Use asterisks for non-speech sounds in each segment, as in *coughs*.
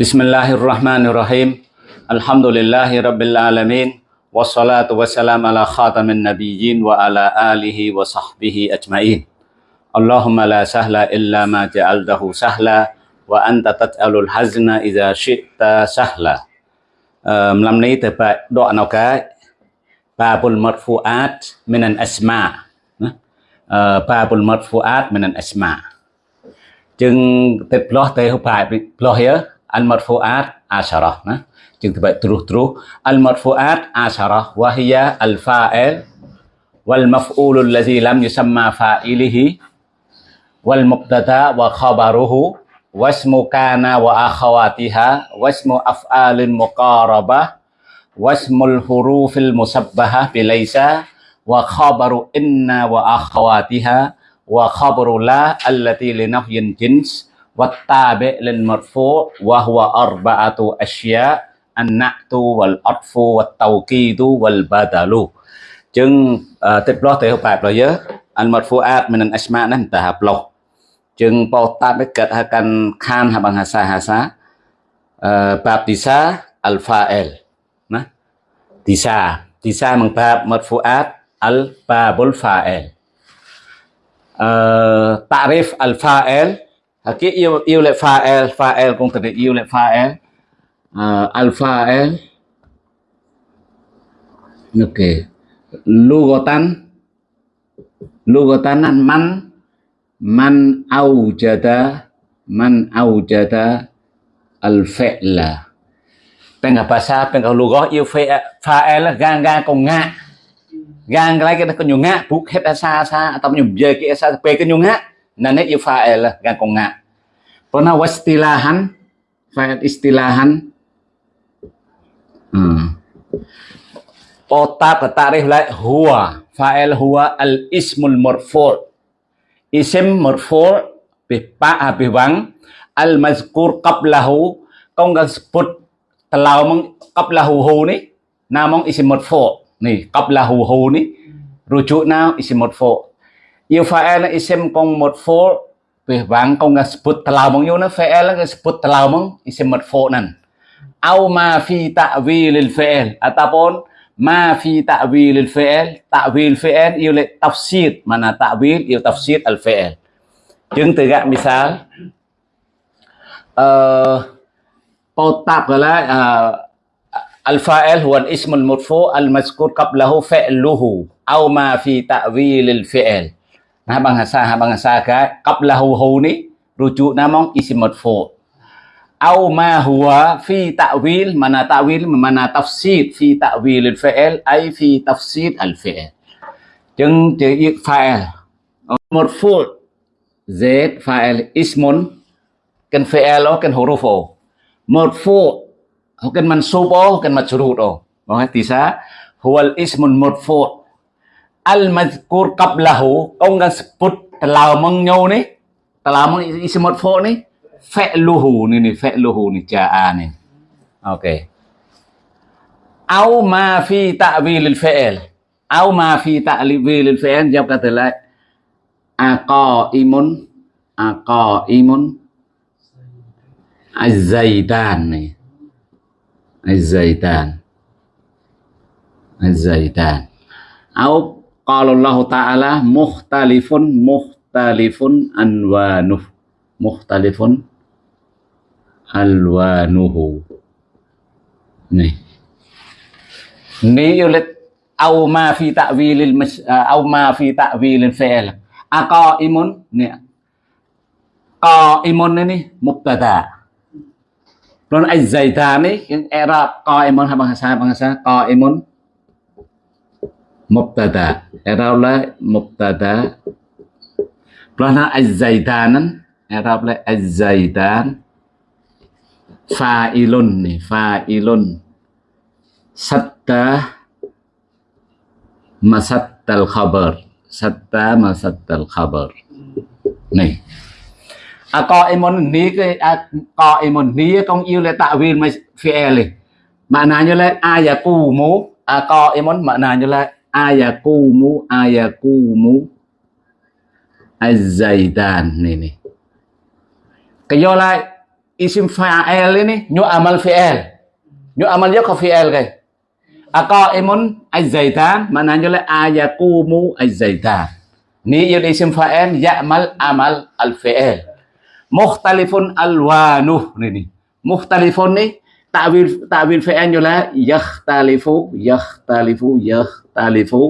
بسم الله الرحمن الرحيم الحمد لله رب العالمين والصلاة والسلام على خاتم النبيين وعلى آله وصحبه أجمعين اللهم لا سهل إلا ما جعلته سهلا وأنت تجعل الحزن إذا شئت سهلا um, Làm này từ bài đoạn nào cái Babul Marfu'at Minan Asma Babul Marfu'at Minan Asma จึงติดพลอเตหุภายพลอเฮียอัลมัรฟูอาตอาชาระ المرفوعات عشرة. تبقى تروح تروح. المرفوعات عشرة وهي الفاعل والمفعول الذي لم يسمى فاعله والمبتدا وخبره واسم كان وأخواتها واسم أفعال مقاربة واسم الحروف المسبهة بليس وخبر إن وأخواتها وخبر لا التي لنفي الجنس والتابع للمرفوع وهو أربعة أشياء النعت والعطف والتوكيد والبدل chừng tịch lo thể hợp bài rồi nhớ anh một phụ ad mình anh asma nên ta hợp lộc chừng bao ta biết kết hai căn khan hai bằng hà sa hà sa baptisa alpha l nè tisa tisa bằng bab một phụ ad alpha bulfa l tarif alpha l À, kia yêu yêu lại pha l cũng thật yêu lại l. Uh, alpha L. Ok lugatan an man man aujada man aujada al fi'la Tengah bahasa, tengah lugah, yêu fa'il là gang gang còn ngạ gang cái cái con nhiều ngã. Buộc hết sa sa à, tao nhiều về cái sa pe cái nhiều ngã nane yu fa'il gang kong ngã pernah wastilahan fa'il istilahan. Hmm. Otak tarikh lại huwa fa'il huwa al ismul marfu' isim marfu' bi pa bi wang al mazkur qablahu kong sebut telau mong qablahu hu ni namong isim marfu' ni qablahu hu ni. Rujuk nào isim marfu yêu fa'el isim kong madfu vì vang kong nga sebut telau mong yun fa'el nga sebut telau mong isim madfu nan au ma fi ta'wilil fa'el ataupun ma phi tạ vi fi ta'wilil fa'el ta'wil fa'el yêu lệ tafsir mana vi yêu tafsir al fa'el chứng từ gạn misal potap gọi là al fa'il huwa al ism al madfu al mazkur qablahu fa'luhu. Au ma fi ta'wilil fa'el nah bahasa bahasa ka qablahu hu ni, rujuk namong isim marfu au ma huwa fi ta'wil, mana ta'wil, mana tafsir fi ta'wil al-fi'l ay fi tafsir al-fi'l jeng chữ fa'il. Marfu z, fa'il. Ismun. Kan fi'l kan huruf marfu kan mansub oh kan majrur oh bahwa tisa. Huwal ismun marfu al mazkur qablahu. Ông đang sebut telah mengnyau ni. Telah meng isi madfu ni. Fa'luhu ni ni fa'luhu ni ja'a ni. Ok. Au ma fi ta'wilil fi'il au ma fi ta'wilil fi'il jawab kata lain aqaimun aqaimun az-zaitan ni. Az-zaitan az-zaitan au qalallahu Allah Ta'ala mukhtalifun mukhtalifun anwanuh. Mukhtalifun alwanuhu. Nih. Nih yulit au ma fi ta'wilil eh, au ma fi ta'wilil fi'il. Aqaimun nih. Qaimun ini mubtada'. Lalu az-zaitani yang era qaimun bahasa bahasa qaimun mubtada. I'rab la mubtada. Plana az-zaitanan i'rab la az-zaitan fa'ilun ni fa'ilun satta masattal khabar satta masattal khabar nih Aqaimun ni cái Aqaimun ni công yêu là tạo viên mà fi'il maknanya là ayakumu Aqaimun maknanya là ayakumu ayakumu Az-Zaidan ni ni cái do lại isim fa'il ini nyu amal fi'il. Nyu amal yo ka fi'il kai. Aqaimun az-zaitan maknanya la ayaqumu az-zaitan. Ni yo isim fa'il ya'mal amal al-fi'il. Mukhtalifun alwanuh ni ni. Mukhtalifun ni ta'wil ta'wil fi'il yo la yakhtalifu yakhtalifu yakhtalifu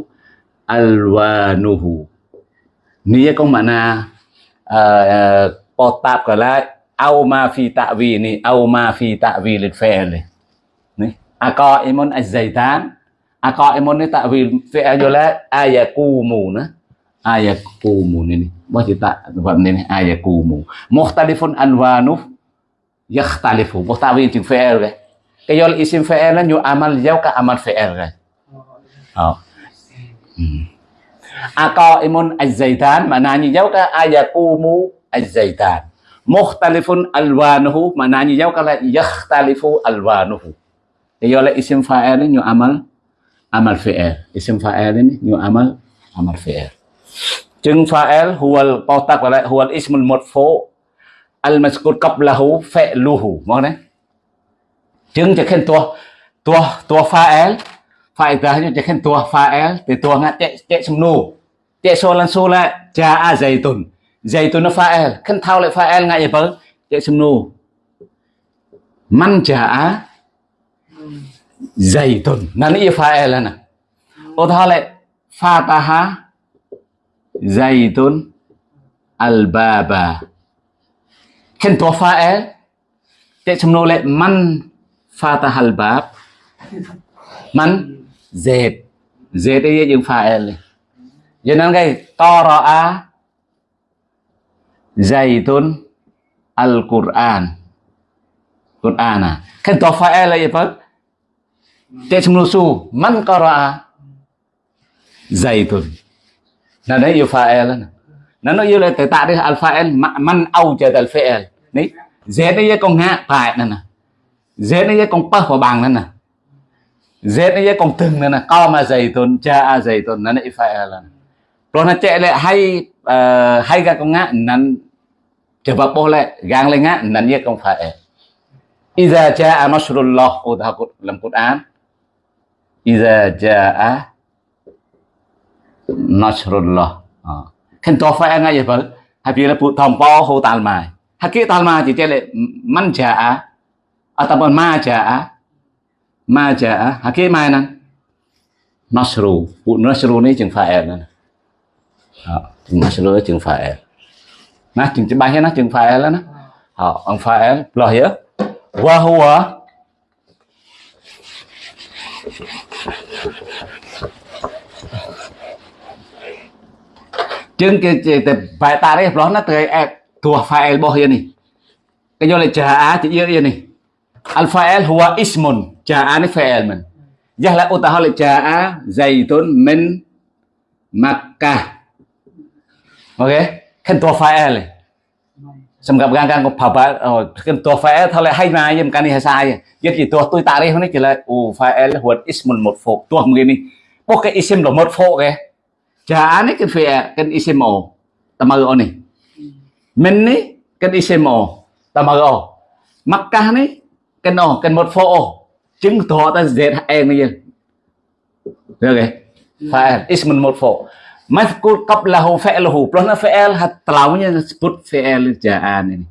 alwanuhu. Ni có makna uh, uh, tạp gọi là au ma fi ta'wi ni au ma fi ta'wi lil fi'l ni. Aqaimun az-zaitan aqaimun ni ta'wi fi'l la ayakumu na. Ayakumu ni ni. Bao chữ tạ vật này mukhtalifun anwanu yakhtalifu bao ta'wi chữ fi'l cái cái do isim fi'l là nyu amal giao ka amal fi'l cái ờ aqaimun az-zaitan maknanya giao ka ayaqumu az-zaitan mukhtalifun alwanuhu maknanya jauh kalau yakhtalifu alwanuhu dia oleh isim fa'il ini amal amal fi'il isim fa'il ini nyu amal amal fi'il chứng fa'il huwal pautak wala huwal ismul marfu al mazkur qablahu fi'luhu mong đấy? Chứng cho khen tua. Tua tua fa'il fa'il ta cho khen tua. Fa'il thì tua ngắt chạy chạy sum nu chạy so lan so la a zaitun zaitun fa'il khen thao lại fa'il ngại vậy bớ chạy sum nu man ja'a zaitun nan i fa'il là nè ô thao lại fataha zaitun Al Baba tua fa'il chạy te nu le man fataha albab man zait zait ấy dùng fael cho nên cái qara'a Zaitun Al-Quran. Quran à. Hen to fa'il là gì vậy Tệ chung su man qara'a Zaitun Nah đấy, yêu fa'il là nó yêu là từ tạ đi alpha n man âu chờ từ alpha l ní z nó với con ngã phải nè nè z nó với con bơ và bằng nè nè z nó với con từng nè nè co mà dày tuần cha a dày tuần nó lại phải là rồi nó chạy lại hay uh, hay ra con ngã nó chờ bà bố lại gang lên ngã nó với con phải Iza ja'a nasrullah udah dalam Quran Iza ja'a nasrullah. Ha. Khen to phải ngay vậy Hay là phụ thòng po hồ tàn mài hay kia tàn mài chỉ chơi lại măn trả à tập bọn ma jaa. Ma trả hay kia mai nè. Nasru, phụ nasru này chừng phải nè. Nasru chừng phải nè chừng chừng bài nè chừng phải là nè họ ông phải lo hiểu wa huwa chừng cái chỉ tập bài ta đấy nó từ tới em thua phải el hiền này cái vô là trả á chỉ yên yên này. Alpha el huwa ismon, trả á này phải el mình. Giá là ô ta hỏi trả á dày tốn mình mặc cả ok? Khen thua phải el này. Gặp gang gang có phá bá rồi khen thua phải el thôi là hay mà em cái này hay sai. Vậy thì thua tôi ta đấy, hôm nay chỉ là u phải el huwa ismon một phục thua mình này có cái ism là một phục cái chả này cái phía cái isim ồ ta mơ ồ này mình này cái isim ồ ta mơ ồ Makkah này cái ồ cái một phô ồ chứng tỏ ta dệt em này được cái phải ismun một phô Mazkur qablahu fi'luhu. Plus na fi'il hat telaunya sebut fi'il ja'an ini.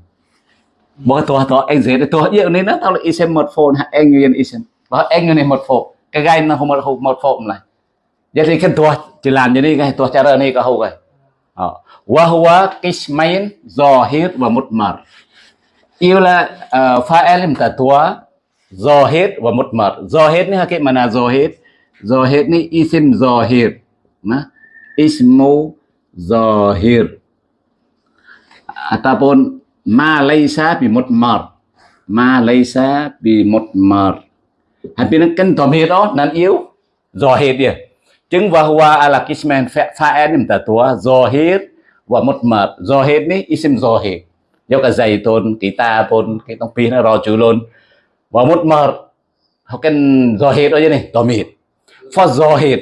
Bahwa tuh tuh anh dễ tuh iya ini na tao isim một phone anh nguyên isim. Đó anh ini một phone. Cái gai nó không một một phone này. Jadi kan tuh jalan jadi kan tuh cara này kau kan ờ. Wa huwa qismain zahir wa mutmar. Yêu là ờ, fa'il cả zahir wa mutmar. Zahir ni hakik mana zahir? Zahir ni isim zahir. Nah, ismu zahir ataupun à, ma laisa bi mutmar ma laisa bi mutmar Habis nó kênh tòm hiệt đó nên yêu zahir dia chứng và hua ala kismen pha enim ta tua do hết và một mực do hết ni isim zohir do cả dày tôn tí ta tôn cái tông pin nó rò chữ luôn. Và một mập học cái do hết đó chứ này tò mịt. Pha hết,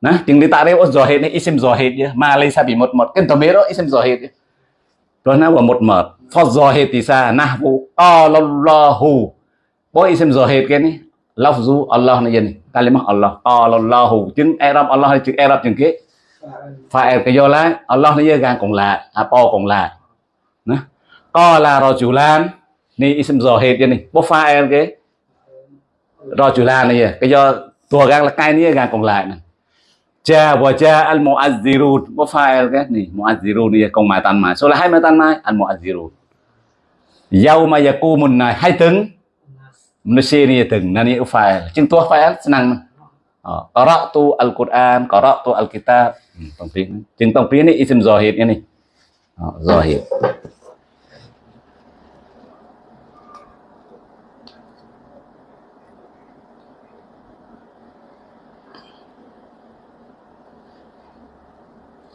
nè chứng đi ta đấy hết ni isim zohir chứ. Mà lấy sao bị một mập cái tò mịt đó isim do hết rồi nó và một mập pha hết thì sao, na vu allahu bố isim hết cái này lafzu Allah này ni kalimah Allah. Qalallahu. Chứng Arab Allah chữ chứng Arab chứng kế phải cái do lại Allah ni gan cùng lại à po cùng lại nè. Qala rajulan. Ni isim zahid cái này bố phải cái. Rajulan này, cái do tua gan là cái này gan cũng lại nè. Cha và cha al muazzirun. Bố phải cái. Này muazzirun này công mai tan mai số là hai mai tan mai al muazzirun. Yauma yaqumun này hai tiếng manusia ni từng nani fa'il chứng tua fa'il senang Ờ, qara'tu al-Quran, qara'tu al-kitab. Ừ, hmm, tông tiếng. Chừng tông tiếng isim zahid ini. Ờ, zahid.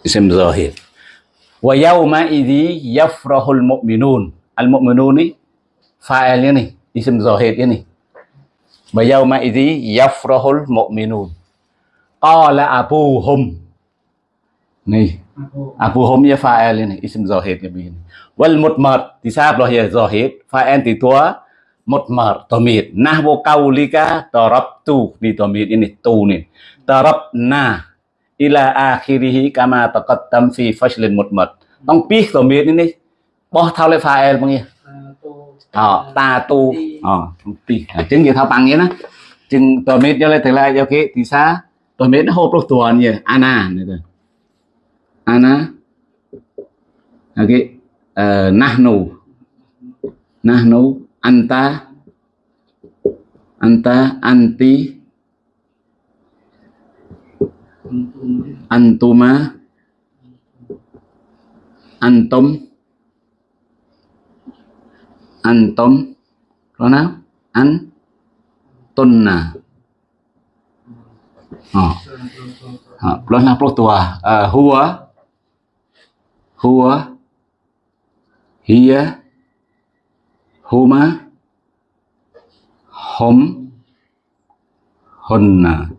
Isim zahid. Wa yawma idhi yafrahul mu'minun. Al-mu'minun ni fa'il ini, Isim Zohid ini. Bayauma idhi yafrahul mu'minun. Qala abuhum. Nih. Abuhum ya fa'il ini. Isim Zohid ya begini. Wal mutmar. Disabloh ya Zohid. Fa'il di tua. Mutmar. Tomid. Nahwu kaulika tarabtu. Di tomid ini. Tu nih. Tarabna. Ila akhirihi kama taqattam fi fashlin mutmar. Tông biết tomid ini. Boh thao le fa'il bang ya. Ờ, ta tu. Ờ, tí chứng như thao bằng vậy đó. Chừng tôi mết cho lên thầy lại cho cái thì xa tôi mết nó hộp lúc tuần như ana này rồi ana ok. Uh, nahnu. Nahnu anta. Anta anti. Antuma. Antum antum rồi nào an tunna ờ ờ plus là plus tua à huwa. Huwa. Hiya. Huma. Hum. Hunna.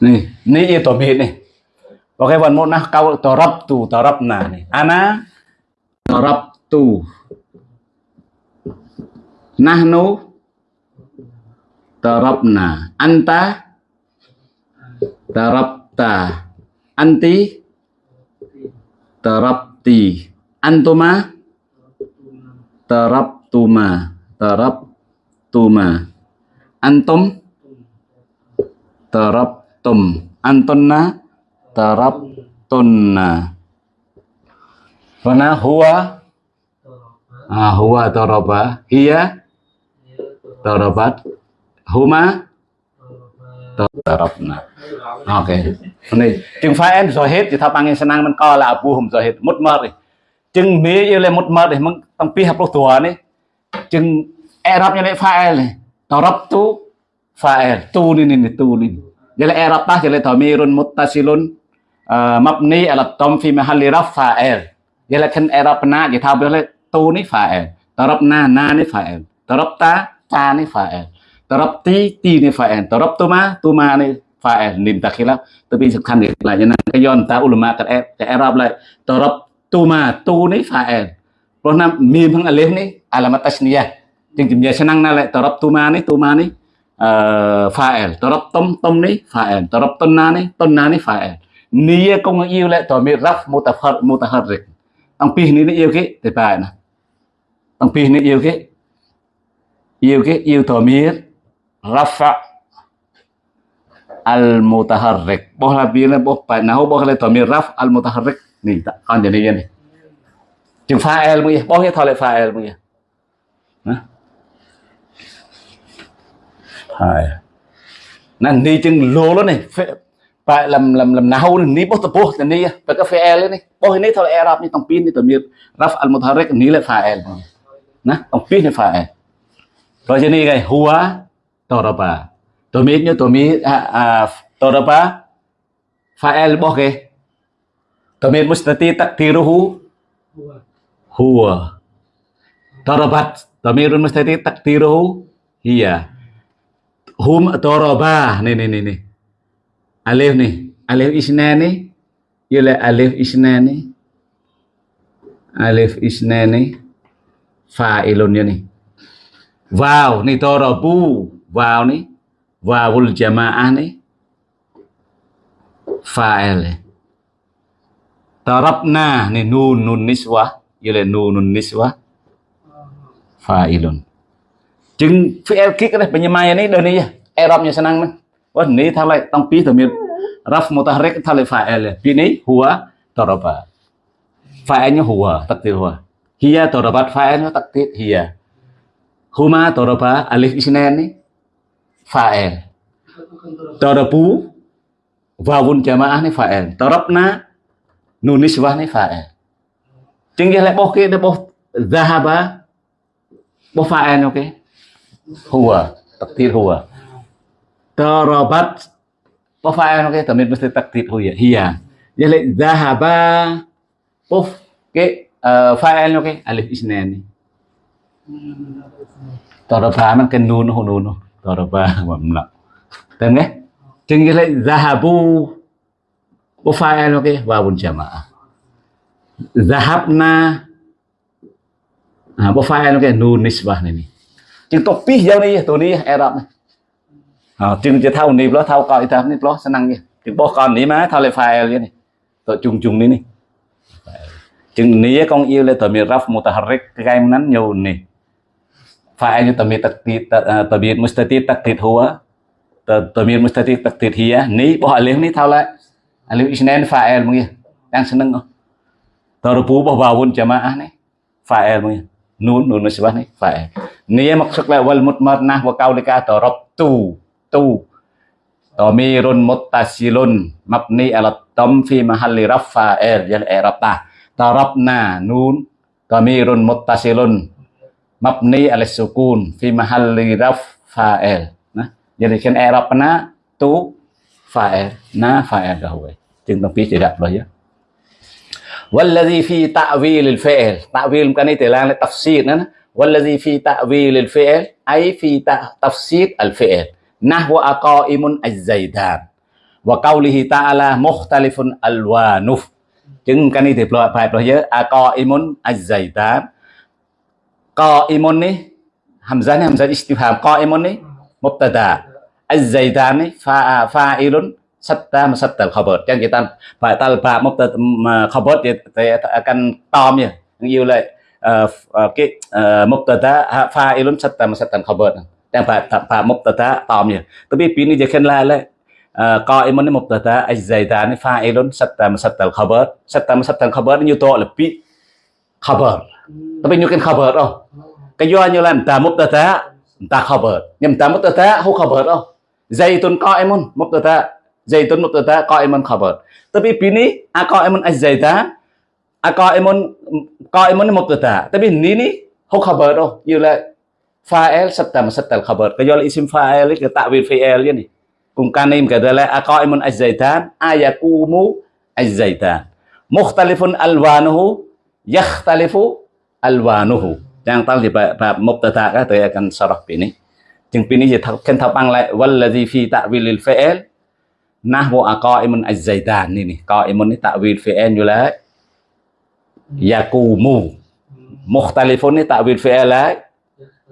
Nih ini itu bit nih Oke, one more nah kau torab tu torab na nih. Ana? Torab tu nahnu tarabna anta tarabta anti tarabti antuma tarabtuma tarabtuma antum tarabtum antunna tarabtunna Fana huwa? Ah, huwa taraba hiya Tarabat Huma Tarabna Ok. Này chừng phải em rồi hết thì thao bằng senang mình coi là Abu Hum rồi hết. Một mơ đi. Chừng mê yêu lên một mơ đi. Mình tăng pi học lúc tùa e này chừng Arab như lại phải này. Tarab tu phải tu ni ni tu ni jadi Arab tah jadi tamirun muttasilun mabni ala tom fi mahalli raf fa'il jadi kan Arab na jadi thao boleh tu ni fa'il Darabna na ni fa'il Darabta ta ni phải tarapti ti ni phải taraptoma toma ni phải niệm ta khi lắm. Tôi bị sực khăn được là cho nên cái yon ta ulama cái em cái Arab lại. Taraptoma tu ni phải. Rồi nam mìm hằng alif ni, alamat tasniyah. Chừng chừng giờ senang na lại taraptoma ni toma ờ, ni phải. Taraptom tom ni phải. Taraptonna ni tonna ni phải. Nia công yêu lại tòa mi raf mutahar mutaharrik ông pi ni yêu cái, thì phải nè. Ông pi ni yêu cái yêu cái yêu dhamir rafa al mutaharrik boh la bila boh pa nahu boh le dhamir raf al mutaharrik ni tak con jadi ni chừng fa'il mu ya boh ya thole fa'il mu ya hai. Nan ni chừng lô đó này, phải làm làm làm nahu ni boh tập boh ni phải cái fa'il này. Boh ni thole arab, ni tong pin, ni dhamir raf al mutaharrik ni le fa'il nah tong pin, ni Kalau jenis kayak huwa toropa. Tumit nyo tumit toropa. Fa'el boh ke. Tumit mustati tak tiru hu. Huwa. Toropa. Tumit mustati tak tiru hu. Iya. Hum toropa. Nih, nih, nih. Alif nih. Alif isna nih. Yulai iya alif isna nih. Alif isna nih. Fa'ilun nih. Vào nih tarabu vào nih wawul jamaah nih fa'il tarabna nih nun nun niswah như nun nunun niswah fa'ilun chừng fi'il kik đây penyemai đơn dan ini Arabnya senang nih wah ini thalai tang pi tamir raf mutahrik thalai fa'il ini huwa daraba fa'ilnya huwa takdir huwa hiya darabat fa'ilnya takdir hiya huma daraba alif isnan ni fa'il darabu wawun jamaah ni fa'il darabna nun nisbah ni fa'il chừng lại bố kia bố zahaba bố fa'il ok huwa takdir huwa. Darabat bố fa'il ok tamir mesti takdir huwa hiya. Jadi zahaba Uf, cái eh, Fael, file alif isnan ni. Daraba man kan nun ho nun. Daraba wa mla. Tem nghe? Chừng như lại zahabu Uf file nó cái wawun jamaah. Zahabna à, bộ file nó cái nun nisbah này chừng tổ pi giao này tổ này Arab này. À, chừng chỉ thao này lo thao coi thao này lo senang như chừng bộ con này má thao lại file này tổ chung chung này này chừng này con yêu le tamir raf mutaharrik cái nan nhiều فاعل تمير تقدير تمير مستتير تقدير هو تمير مستتير تقدير هي ني بو الف ني ثاو لا الف اسنان فاعل مغي دان سنن តរពូរបស់វ៉ាវុនចាម៉ាអះនេះ فاعل មួយនូននូនមិនច្បាស់នេះ فاعل នេះមកសឹកឡើងវលមុតម៉ាត់ណាស់វកោលិកាតរប់ទូទូតមីរុនមុតតាស៊ីលុនម៉ាប់នីអឡតំ في محل رفع فاعل យ៉ាងអេរ៉ាប់តាតរប់ណានូនតមីរុនមុតតាស៊ីលុន mabni ala sukun fi mahalli raf fa'il nah jadi kan i'rabna tu fa'il na fa'il gawe chừng tông phí chỉ đặt rồi ya والذي في تعويل الفعل تعويل kan itu lang tafsir nah والذي في تعويل الفعل أي في تفسير الفعل نحو أقائم الزيدان وقوله تعالى مختلف ألوانه Chứng cái này thì phải phải nhớ a co imun azaitan. Co imun ni hamzah ni hamzah istifham co imun ni mubtada. Azaitan ni fa fa'ilun satta masatta al-khabar. Yang kita phải talba mubtada khabar thì, thì akan tom ya. Như là uh, cái uh, mubtada fa'ilun satta masatta al-khabar. Yang phải phải mubtada tom ya. Tapi ini je kan la la قائم ni mubtada az-zaidan fa'ilun satta masattal khabar satta masattal khabar như to là bị khabar tapi cái kan khabar oh cái do như là ta mubtada ta khabar nhưng ta mubtada hu khabar oh zaitun qa'imun mubtada zaitun mubtada qa'imun khabar tapi bini a qa'imun az-zaidan a qa'imun qa'imun ta. mubtada tapi nini không hu khabar oh như là fa'il satta masattal khabar cái do là isim fa'il cái ta'wil fi'il ni Kumkanim kadalah aqaimun az-zaitan ayakumu az-zaitan. Mukhtalifun alwanuhu yakhtalifu alwanuhu. Yang tal di bab mubtada ka tôi akan sarah ini. Chừng pini je kan thao bang lại wallazi fi ta'wilil fi'il nahwu aqaimun az-zaitan ini. Qaimun ni ta'wil fi'il như là yakumu. Mukhtalifun ni ta'wil fi'il là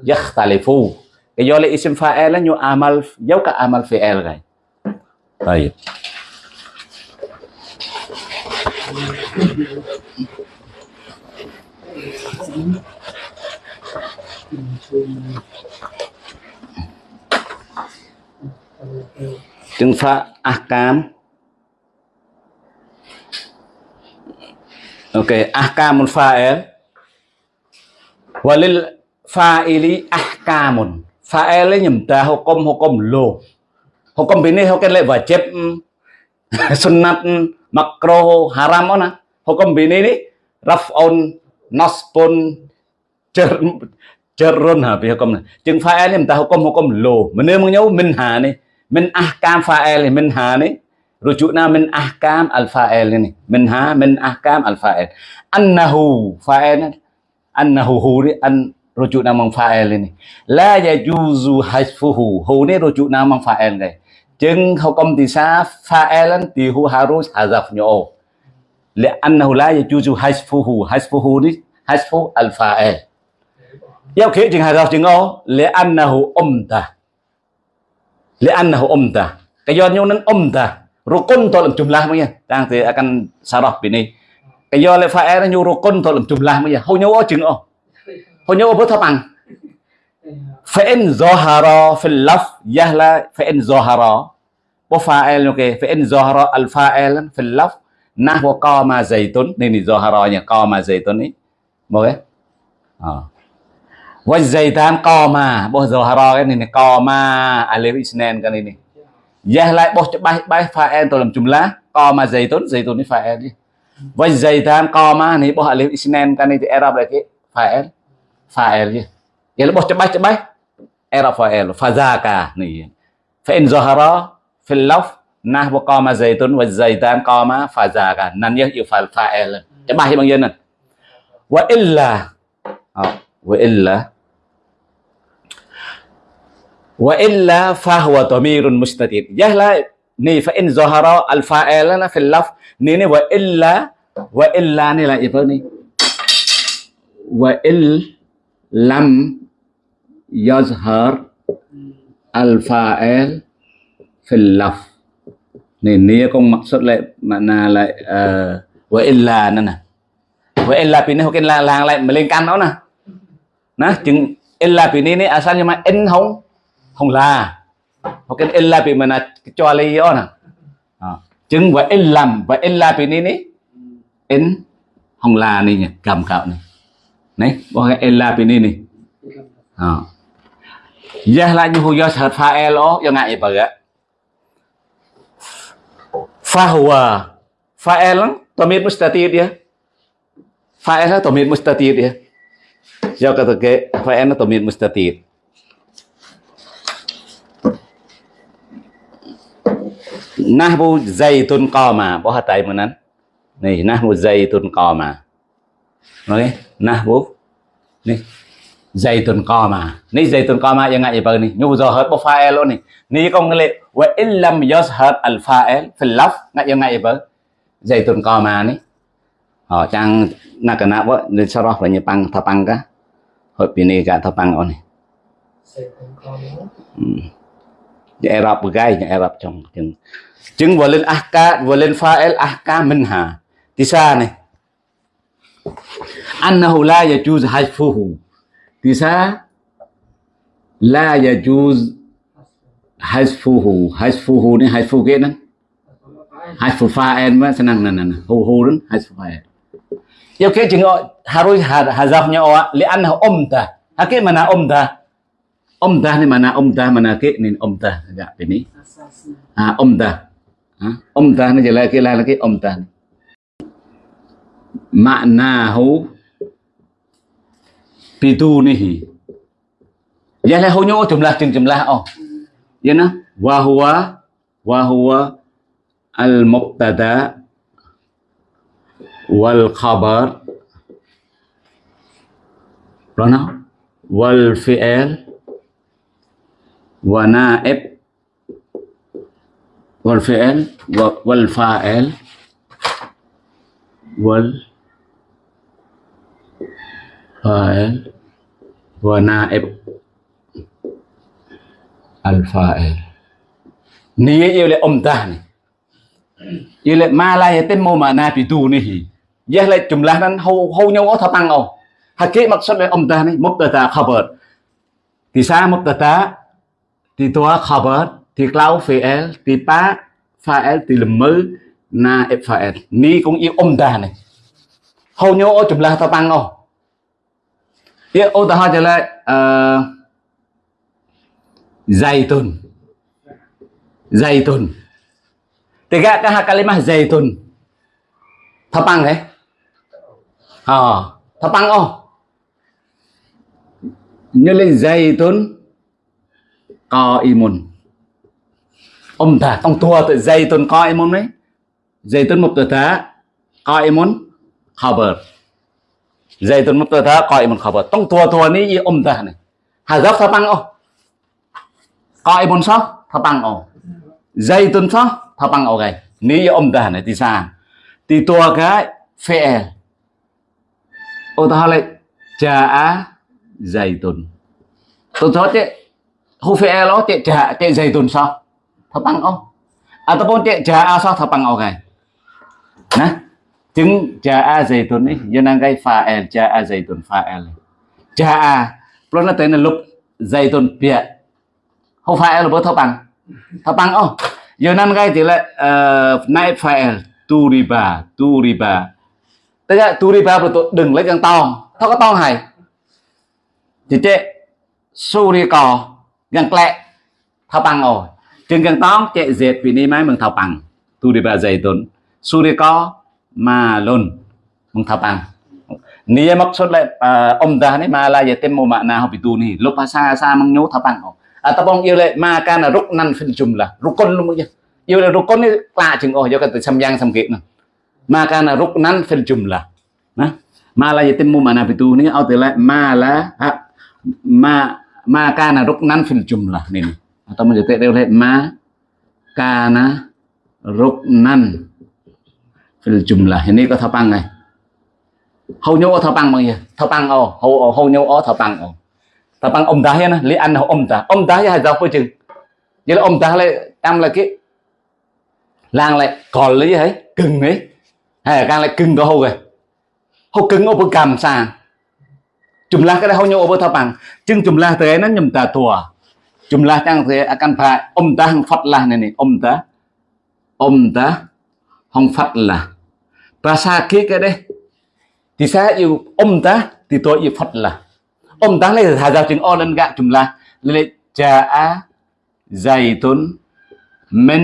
yakhtalifu. cái do là isim fa'il là nhu amal dấu cả amal fi'il rồi طيب chứng phá ác cam ok ác cam một pha él và lên pha ili ác cam một pha él lấy nhầm ta hô công hô công lô hô công bên này hô cái lệ và chép sunnat makro haram ona hô công bên này đi raf on naspun cer cerun habihkum chừng fa'il mình ta hukum hukum lo mình nêu nhau mình hà này mình ahkam fa'il mình hà này رجوعنا من احكام الفاعل منها من احكام الفاعل انه فاعل انه هو ان رجوعنا من فاعل لا يجوز حذفه هو ني رجوعنا من فاعل จึงเขากำติซาฟาเอลันตีฮูฮารุสอาซัฟโย لأنه لا يجوز حذفه حذفه ni حذف الفاعل yêu khi chừng hazaf chừng ô لأنه أمته لأنه أمته cái do nhau nên أمته rukun tolong jumlah punya nanti akan sarah ini cái do le fa'il nó nhu rukun tolong jumlah punya hầu nhau ô chừng ô hầu nhau ô bớt thấp bằng فإن ظهر في اللفظ يهلا فإن ظهر وفاعل اوكي فإن ظهر الفاعل في اللفظ nahwa qama zaitun. Ini zoharonya qama zaitun ini boleh ờ. oh. wajaitan qama. Boh zoharo này co qama. Alif isnan kan này ya lại boh bay bay file trong làm chủng lá. Co mà dày tốn dày tốn cái fa'il dalam jumlah qama zaitun zaitun ini fa'il ya wajaitan qama ini boh alif isnan kan ini i'rab lagi fa'il fa'il ya ya boh cebai cebai i'rab fa'il fazaka nih fa in zohara fil love nahwu qama zaitun wa zaitan qama fazaka. Nan ya yêu fa'il. Cebai bằng dân này. Wa illa. Wa illa. Wa illa fahuwa dhamirun mustatir yahla ni fa in zahara al fa'ilana fil laf. Ni ni wa illa wa illa ni là gì ni wa il maksud lại makna lại uh, wa illa nè. Nè wa illa pin hoặc illa làng lại mà lên căn đó nè. Nó chừng illa pin ni asalnya mà in không? Không là. Hoặc cái illa bị mình kecuali ona chứng và illam và illa bị ni ni in không là ni nhỉ cầm cạo này. Này có cái illa bị ni ni à giờ là như hồi giờ thật pha elo giờ ngại bờ á pha huwa pha el tomit mustatir dia pha el tomit mustatir dia giờ kata ke pha el tomit mustatir nahwu zaitun qama. Bố hạt tay mà nắn. Này nahwu zaitun qama. Nói nahwu này zaitun qama. Ni zaitun qama yang ngại bờ này nhu zo bố fa'il luôn này ni. Công lệ wa illam yashhad al fa'il fil laf ngại yang ngại bờ zaitun qama ni. Họ trang nak kena bố nên sau đó là như băng thà băng cả hội bị này cả thà băng on này di Arab begai di Arab trong chừng chứng vừa lên ahka vừa lên fa'il ahka minha tisa này annahu la yajuz hajfuhu tisa لا يجوز حذفه حذفه نه hajfu كده حذف فاعل ما mà senang nan nan hu hu dan hajfu fa'il. Yêu ke chừng harus hazafnya wa li annahu umta hake mana umta umtah ni mana umtah mana ke ni umtah agak dạ, ini ah umtah à, ah à, umtah ni jelas ke lagi umtah maknahu bidunihi ya lehunya jumlah jeng jumlah oh. Ya nah. Wahwa wahwa al mubtada wal khabar pronoun nah. wal fi'il wa naib. Wal fi'il wal fa'il wal yêu lệ ông ta này. Yêu يلي ma لا يتم tên mô mà na bị tu هو hi ya lệ jumlah nan hâu hâu nhau ở thọ tăng ông hakik maksud lệ ông ta này mubtada khabar thì sa mubtada thì tua khabar thì Lau fi'il thì pa fa'il thì lemmer na ep fa'il ni cũng yêu ông ta này. Hầu như ở jumlah ta tăng không ya ota ha hỏi zaitun zaitun tiga kah kalimah zaitun thapang đấy. Ờ thapang oh như lên zaitun qaimun ông ta tông tua tự zaitun tuần qaimun đấy. Zaitun tuần một tờ thá qaimun khabar dây tuần mất tôi thơ coi một khẩu vật. Tông thua thua ní ôm um ta này. Hà gấp thơ băng ô. Coi bốn sóc thơ băng ô. Dây tuần sóc thơ băng ô gầy. Ní ôm um ta này thì sao, thì tua cái phê e. ô ta lại trà á dây tuần tuần sóc chứ hô phê e ló tệ trà tệ dây tuần sóc thơ băng ô. À tôi muốn tệ trà á sóc thơ băng ô gầy. Nè chứng jaa zaitun ni yo nang kai fa'il jaa zaitun fa'il jaa Pro nó tên là lúc tuần bịa không phải là bớt thấp bằng. Thấp bằng ô giờ năng cái thì là uh, night file turiba turiba. Tức là turiba là tôi đừng lấy càng to. Thao có to hay thì chế suri cò. Gần lẹ thấp bằng rồi chừng gần to chế dệt vì ni máy mình thấp bằng. Turiba dày tuần. Suri cò. malun mengtapang Nia maksud lah uh, umdah ni malah yatim mu makna habiduni lupa sasa mengnu tapang ataupun yêu lệ ma can là ruknan fil jumlah rukun luôn chứ yêu lệ rukun ni lạ chừng oh do cái từ samyang samkit nè ma can là ruknan fil jumlah nah ma la yatimmu mana bituni au từ lại ma la ma ma kana ruknan fil jumlah ni atau menjadi oleh ma kana ruknan jumlah. Ini ko thapang này. Hầu nhau ở thọ bằng mà gì thọ bằng ồ hầu hầu nhau ở thọ bằng ồ thọ bằng ông ta hết nè lấy ăn hầu ông ta. Ông ta hay sao phải chừng. Vậy là ông ta lại ăn là cái làng lại còn lấy gì ấy, cưng ấy. Hay là càng lại cưng có hầu rồi hầu cưng ở bên cầm sàn la cái hầu nhau ở bên thọ chừng chừng la tới nó nhầm ta tua jumlah chẳng thế à, akan phải ông ta hằng Phật là này này, ông ta. Ông ta không Phật là bahasa cái đây thì saya yêu om ta, thì tôi yêu Phật là om ta lấy thà giao chứng o lên gạ chúng là lấy tốn zaitun mặc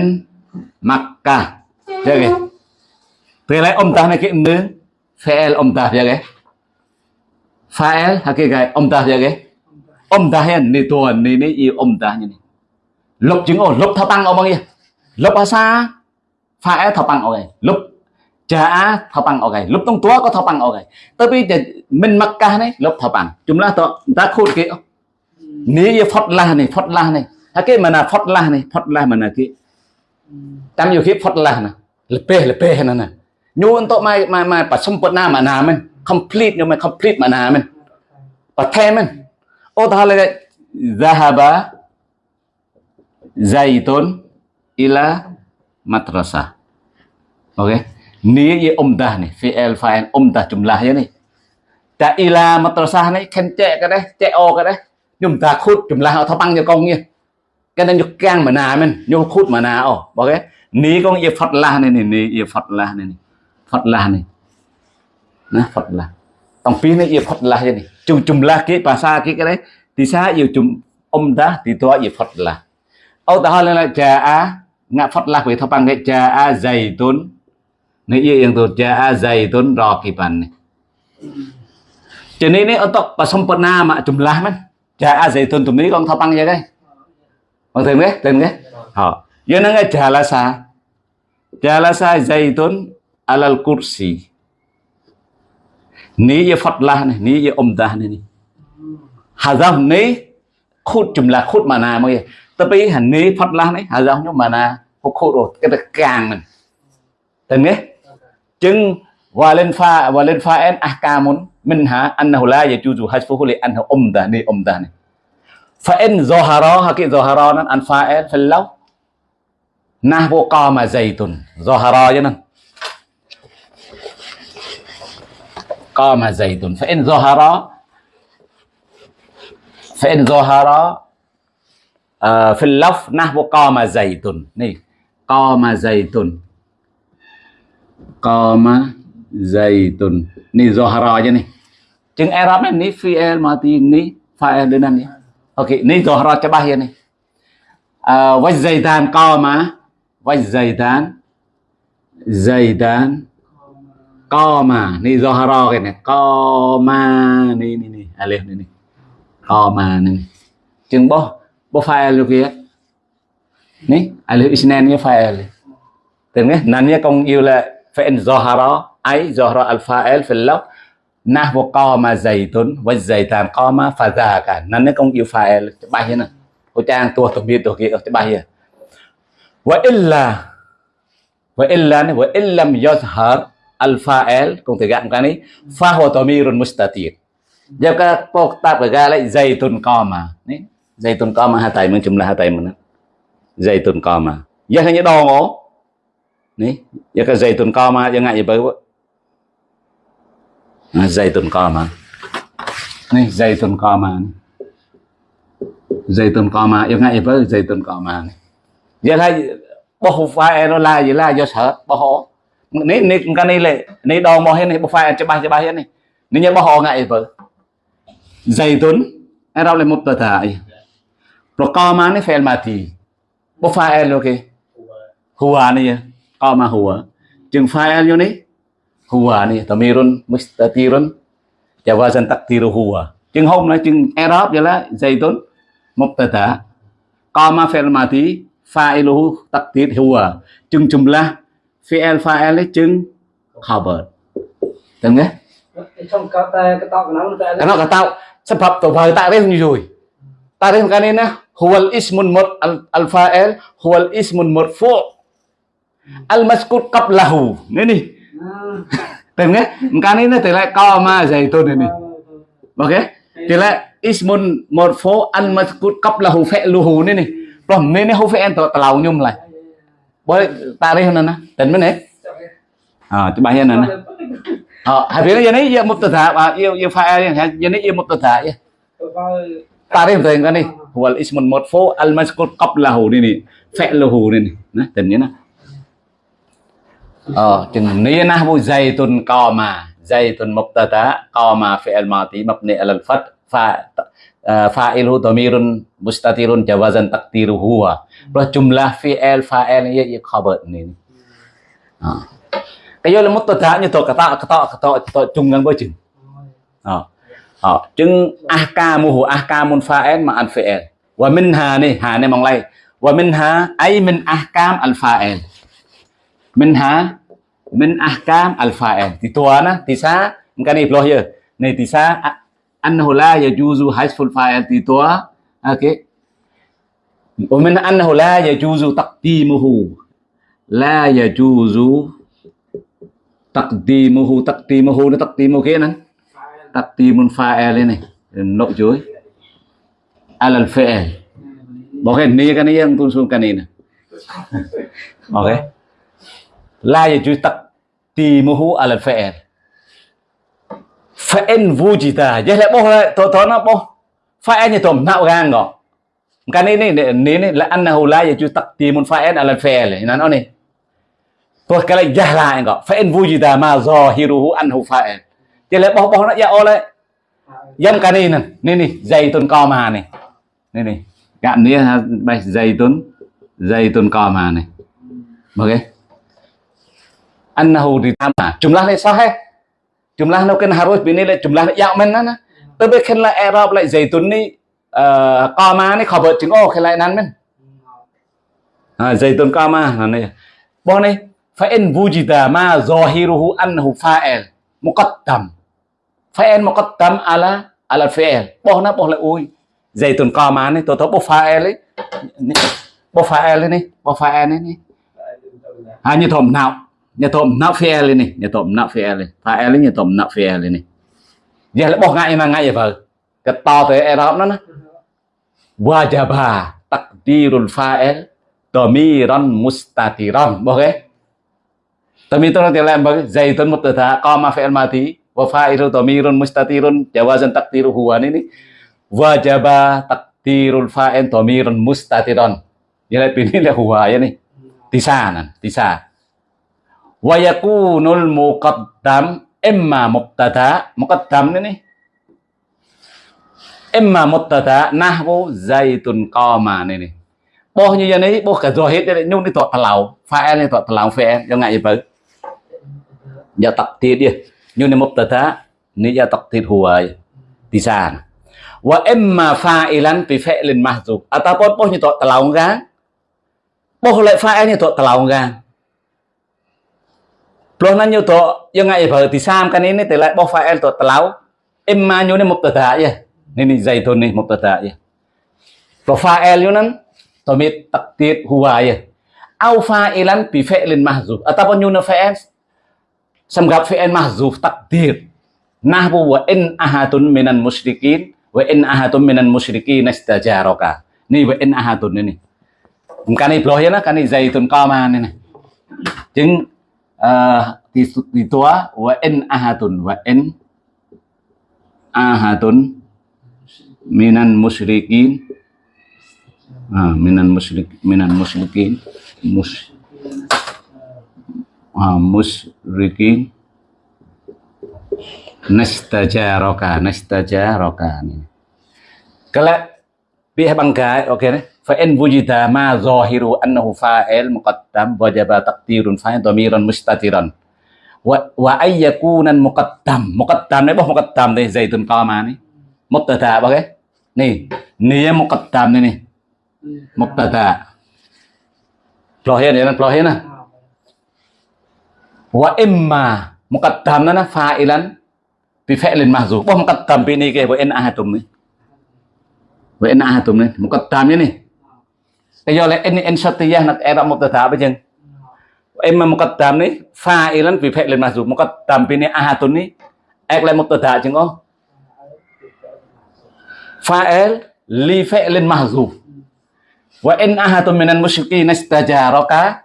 Makkah thế cái từ lại om ta này cái nữ fael om ta, thế cái fael hay cái om ta, thế cái om ta hiện ni tuần ni ni yêu om ta như này. Lục chứng o lục tháp tăng ông bao nhiêu? Lục asa fael tháp tăng ông này lục. ចាថបាំងអកឯងលុបតុងតัวក៏ថបាំងអកឯងទៅពីតែមិនមកកាសនេះលុបថបាំងចំឡាស់តតាខូតគេនេះយផុតឡាស់នេះផុតឡាស់នេះហើយគេមិនណាផុតឡាស់នេះផុតឡាស់មិនណាគេតាមយោគីផុតឡាស់ណាលពេះលពេះណាណាញូនតមកមកមកបសុំពុតណាមកណាមិន complete យកមក complete មកណាមិនប្រថែមិនអូតហើយ ذهب زيتون إلى مدرسة أوكي okay? Ni ye umdah ni fi'il fa'il umdah jumlah ya ni ta ila madrasah ni khen che cái đấy che o cái đấy nhưng ta khút jumlah họ thao băng cho con nha cái này nhục càng mà nà mình nhục khút mà nà ồ bảo cái ni con ye phật la này này ni ye phật la này này phật la này nè phật la tổng phí này ye phật la vậy này chung jumlah cái bahasa cái cái đấy thì sao yêu chung umdah thì tôi ye phật la Âu ta hỏi là trà á ngạ phật la về thao băng cái trà á dày tốn Ni iya yang tu jaa zaitun raqiban ni. Jadi ini untuk sempurna mak jumlah man. Jaa zaitun tu ni kong tapang ya kai. Kong tem kai, tem kai. Ha. Ya nang jalasa. Jalasa zaitun alal kursi. Ni ya fadlah ni, ni ya umdah ni ni. Hazaf ni khut jumlah khut mana mak ya. Tapi ni fadlah ni hazaf ni mana khut khut rồi cái càng mình. Tem kai. Chừng walin fa walin fa'in ahkamun minha annahu la yajuzu hasfuhu li annahu umda ni umda ni fa in zahara haki zahara nan an fa'il fil law nahwu qama zaitun zahara ya nan qama zaitun fa in zahara fa in zahara fil laf nahwu qama zaitun ni qama zaitun qama zaitun ni zohara aja nih chừng Arab ni fi'il mati ni fa'il dengan ya oke ni zohara cabah ya nih uh, waj qama waj zaitan zaitan qama ni zohara cái qama ni ni ni alif ni ni qama ni chừng bo bo fa'il được kia. Ni alif isnan ya fa'il tưởng nghe nanya công yêu là فإن ظهر أي ظهر الفاعل في اللفظ نحو قام زيت والزيتان قام فذاك نن كون يو فاعل ច្បាស់ហ្នឹងឧទាហរណ៍ទោះទំនៀមទោះគេច្បាស់ហ្នឹង وإلا وإلا وإن لم يظهر الفاعل គង់ទៅកាក់កានេះ فهو ضمير مستتير យកកាពកតាប់កាលេ زيتون قام នេះ زيتون قام ហៅតែមើលចម្លាស់ហៅតែមើល زيتون قام យ៉ាងនេះដងអូ ni ya ka zaitun qama ya ngai ba zaitun qama ni zaitun qama zaitun qama ya ngai ba zaitun qama ni ya lai boh fa'il nó la gì la, do sợ ho ni ni cái này lệ ni đo mo hết này bo fa cho ba cho ba hết này. Ni nhớ ho ngai ba zaitun Arab le mubtada rồi qama ni fi'il mati bo fa lo ke huwa ni ya qama huwa chừng fa'il ni huwa ni tamirun mustatirun jawazan taqdiru huwa chừng hôm nay chừng Arab vậy là zaitun mubtada qama fi'il mati fa'iluhu taqdir huwa chừng jumlah fi'il fa'il chừng khabar Tengok ya? Trong cái cái tao cái nó Cái nó cả tao. Sebab tu bahaya takrif ni jui. Takrif kan ini huwal ismun mut al, al fa'il huwal ismun marfu' al maskur qablahu. Ni ni. Tem nghe? Kan ini tela qama zaitun ini. Okey. Tela ismun marfu' al maskur qablahu fi'luhu ni ni. Rồi ni ni hu fi'il tu telau nhum lại. Boleh takrif nana. Dan mana? Ah, coba ya nana. Ờ, hai phía này giờ mubtada và yêu yêu fa'il giờ này yêu mubtada ya. Tarif tu yang ni. Wal ismun marfu al mazkur qablahu ni ni. Fi'luhu ni ni. Nah, dan ni nah. Ờ, chừng nia na bu zaitun qama. Zaitun mubtada qama fi'il madi mabni al fath pha fa'iluhu dhamirun mustatirun jawazan taqdiruhu huwa. Rồi jumlah fi'il fa'il ya ya khabar ni. Ờ. cái vô là mất tất tá như tôi cả tạo cả tạo cả tạo tạo chung ngân với chừng ờ ờ chừng ahkamu ahkamun fa'il ma al fi'il wa minha ni ha ni mong lay wa minha ay min ahkam al fa'il mình ha min ahkam al thì tua na thì sa cái này ibloh ya này thì sa anh à, annahu la yajuzu hasful fa'il. Thì tua ok à, okay wa min annahu la yajuzu taqdimuhu. La yajuzu taqdimuhu. Taqdimuhu nó taqdimu kia nè. Taqdimun fa'il lên này nội chuối. Alal fa'il bỏ cái này cái này em tuân xuống cái này nè. Ok la ya chuối taqdimuhu alal fi'il fa'in wujita jadi lại bỏ to to na bo fa'in ya tom nạo gang ngọ. Kan ini ini này này annahu la ya chuối taqdimun fa'il alal fi'il nó này. Tôi cái này giả lại ngọ. Phải en vui gì anhu fa'il. Jadi le bo boh nak ya ole yam kan ini ni ni zaitun qama nih. Nih nih. Cạn nih bài zaitun zaitun qama này. Ok annahu ditama jumlahnya sahih. Jumlahnya kan harus bini jumlahnya yamin nana tapi kan là Arab lại zaitun ni eh, qama ni khabar chính ô khi lại nan men. Zaitun qama là này bọn này fa in wujida ma zahiruhu annahu fa'il, muqaddam. Fa'il muqaddam ala ala fi'il. Bọn na bọn lại ui. Zaitun qama ni tôi thấy bọn fa'il ấy bọn fa'il ấy ni bọn fa'il ấy ni. À như thầm nào? Như thòm não phi lên này như thòm não phi lên pha lên như thòm não phi lên này. Giờ lại bỏ ngay mà ngay vậy cái to tới đó nó nó wajaba takdirul fa'il damiran mustatiran bỏ cái Tamitun tilam bagi zaitun mubtada qama fi'il mati wa fa'ilu dhamirun mustatirun jawazan taqdiru huwa ini wajaba takdirul fa'il dhamirun mustatiron. Jadi pilih là huwa này tisa nè tisa. Wa yakunul muqaddam imma mubtada muqaddam ini nih. Imma mubtada nahwu zaitun qama ini này Boh như vậy này, boh cả rồi hết đấy, nhung đi tọt pha fa'il đi tọt thảo fa'il, cho ngại gì vậy? tập takdir đi như ni mubtada ni ya takdir huwa di sana wa imma fa'ilan bi fi'lin mahzuf ataupun poh như tội telaung ra poh lại fa'il như tội telaung ra luôn nó nhiều tổ nhưng ngày vợ thì sam cái này thì lại bao phải em tổ tao em mà nhiều nên một tờ thả vậy, nên thì dày thôi này một tờ thả vậy. Bao phải em nhiều nên tổ mít tắc tiệt hùa vậy. Alpha elan bị phệ lên mà dù ở à, ta bao nhiêu nó phệ em. Sam gặp phệ em mà dù tắc tiệt nahbu wa in ahatun minan musyrikin wa in ahatun minan musyrikin istajaraka ni wa in ahatun ini mkani bloh ya na kani zaitun qama ni này chứng uh, thì thì tua wa in ahadun wa in ahadun minan musyrikin. Ah, minan musyrik minan musyrikin. Mus ah, musyrikin. Nastajaraka nastajaraka ni kalau pihak bangkai oke okay, fa in wujida ma zahiru annahu fa'il muqaddam wajaba taqdirun fa'il dhamiran mustatiran wa wa ay yakuna muqaddam muqaddam này bao muqaddam đây zaitun qama ni mubtada bao cái nih nia muqaddam ni nih mubtada plohin ya plohin nah wa imma muqaddam na fa'ilan bi fi'lin mahzuf bao muqaddam bi ni ke wa in ahatum ni wa in ahatum ni muqaddam ni cái do là in in satiyah nak era mubtada apa jeng imma muqaddam ni fa'ilan bi fi'lin mahzuf muqaddam bi ni ahatun ni ek lại mubtada jeng oh fa'il li fi'lin mahzuf wa in ahadun minan musyrikin istajaraka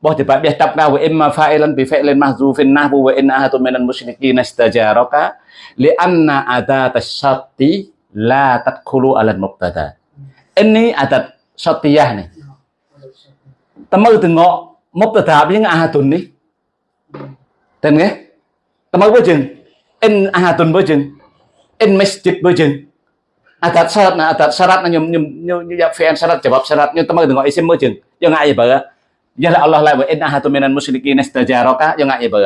Boh coba biar tabna wa imma fa'ilan bi fi'lin mahzufin nahwu wa in ahadun minan musyrikin istajaraka li anna adat syarti la tadkhulu ala mubtada ini adat សត្យះនេះតមើទៅងកមកទៅត្រាប់យើងអាទុននេះតែមិនទេតមើបើជើងអិនអាទុនបើជើងអិនមេសជិតបើជើងអត្តសរតណាអត្តសរតណាខ្ញុំខ្ញុំខ្ញុំយកហ្វេនសរតច្បាប់សរតខ្ញុំតមើទៅងកអ៊ីសិមមើជើងយើងអាយបើយ៉ាឡាអល់ឡោះឡាបើអិនអាទុនមានមុស្លីគីនស្តាជារកាយើងអាយបើ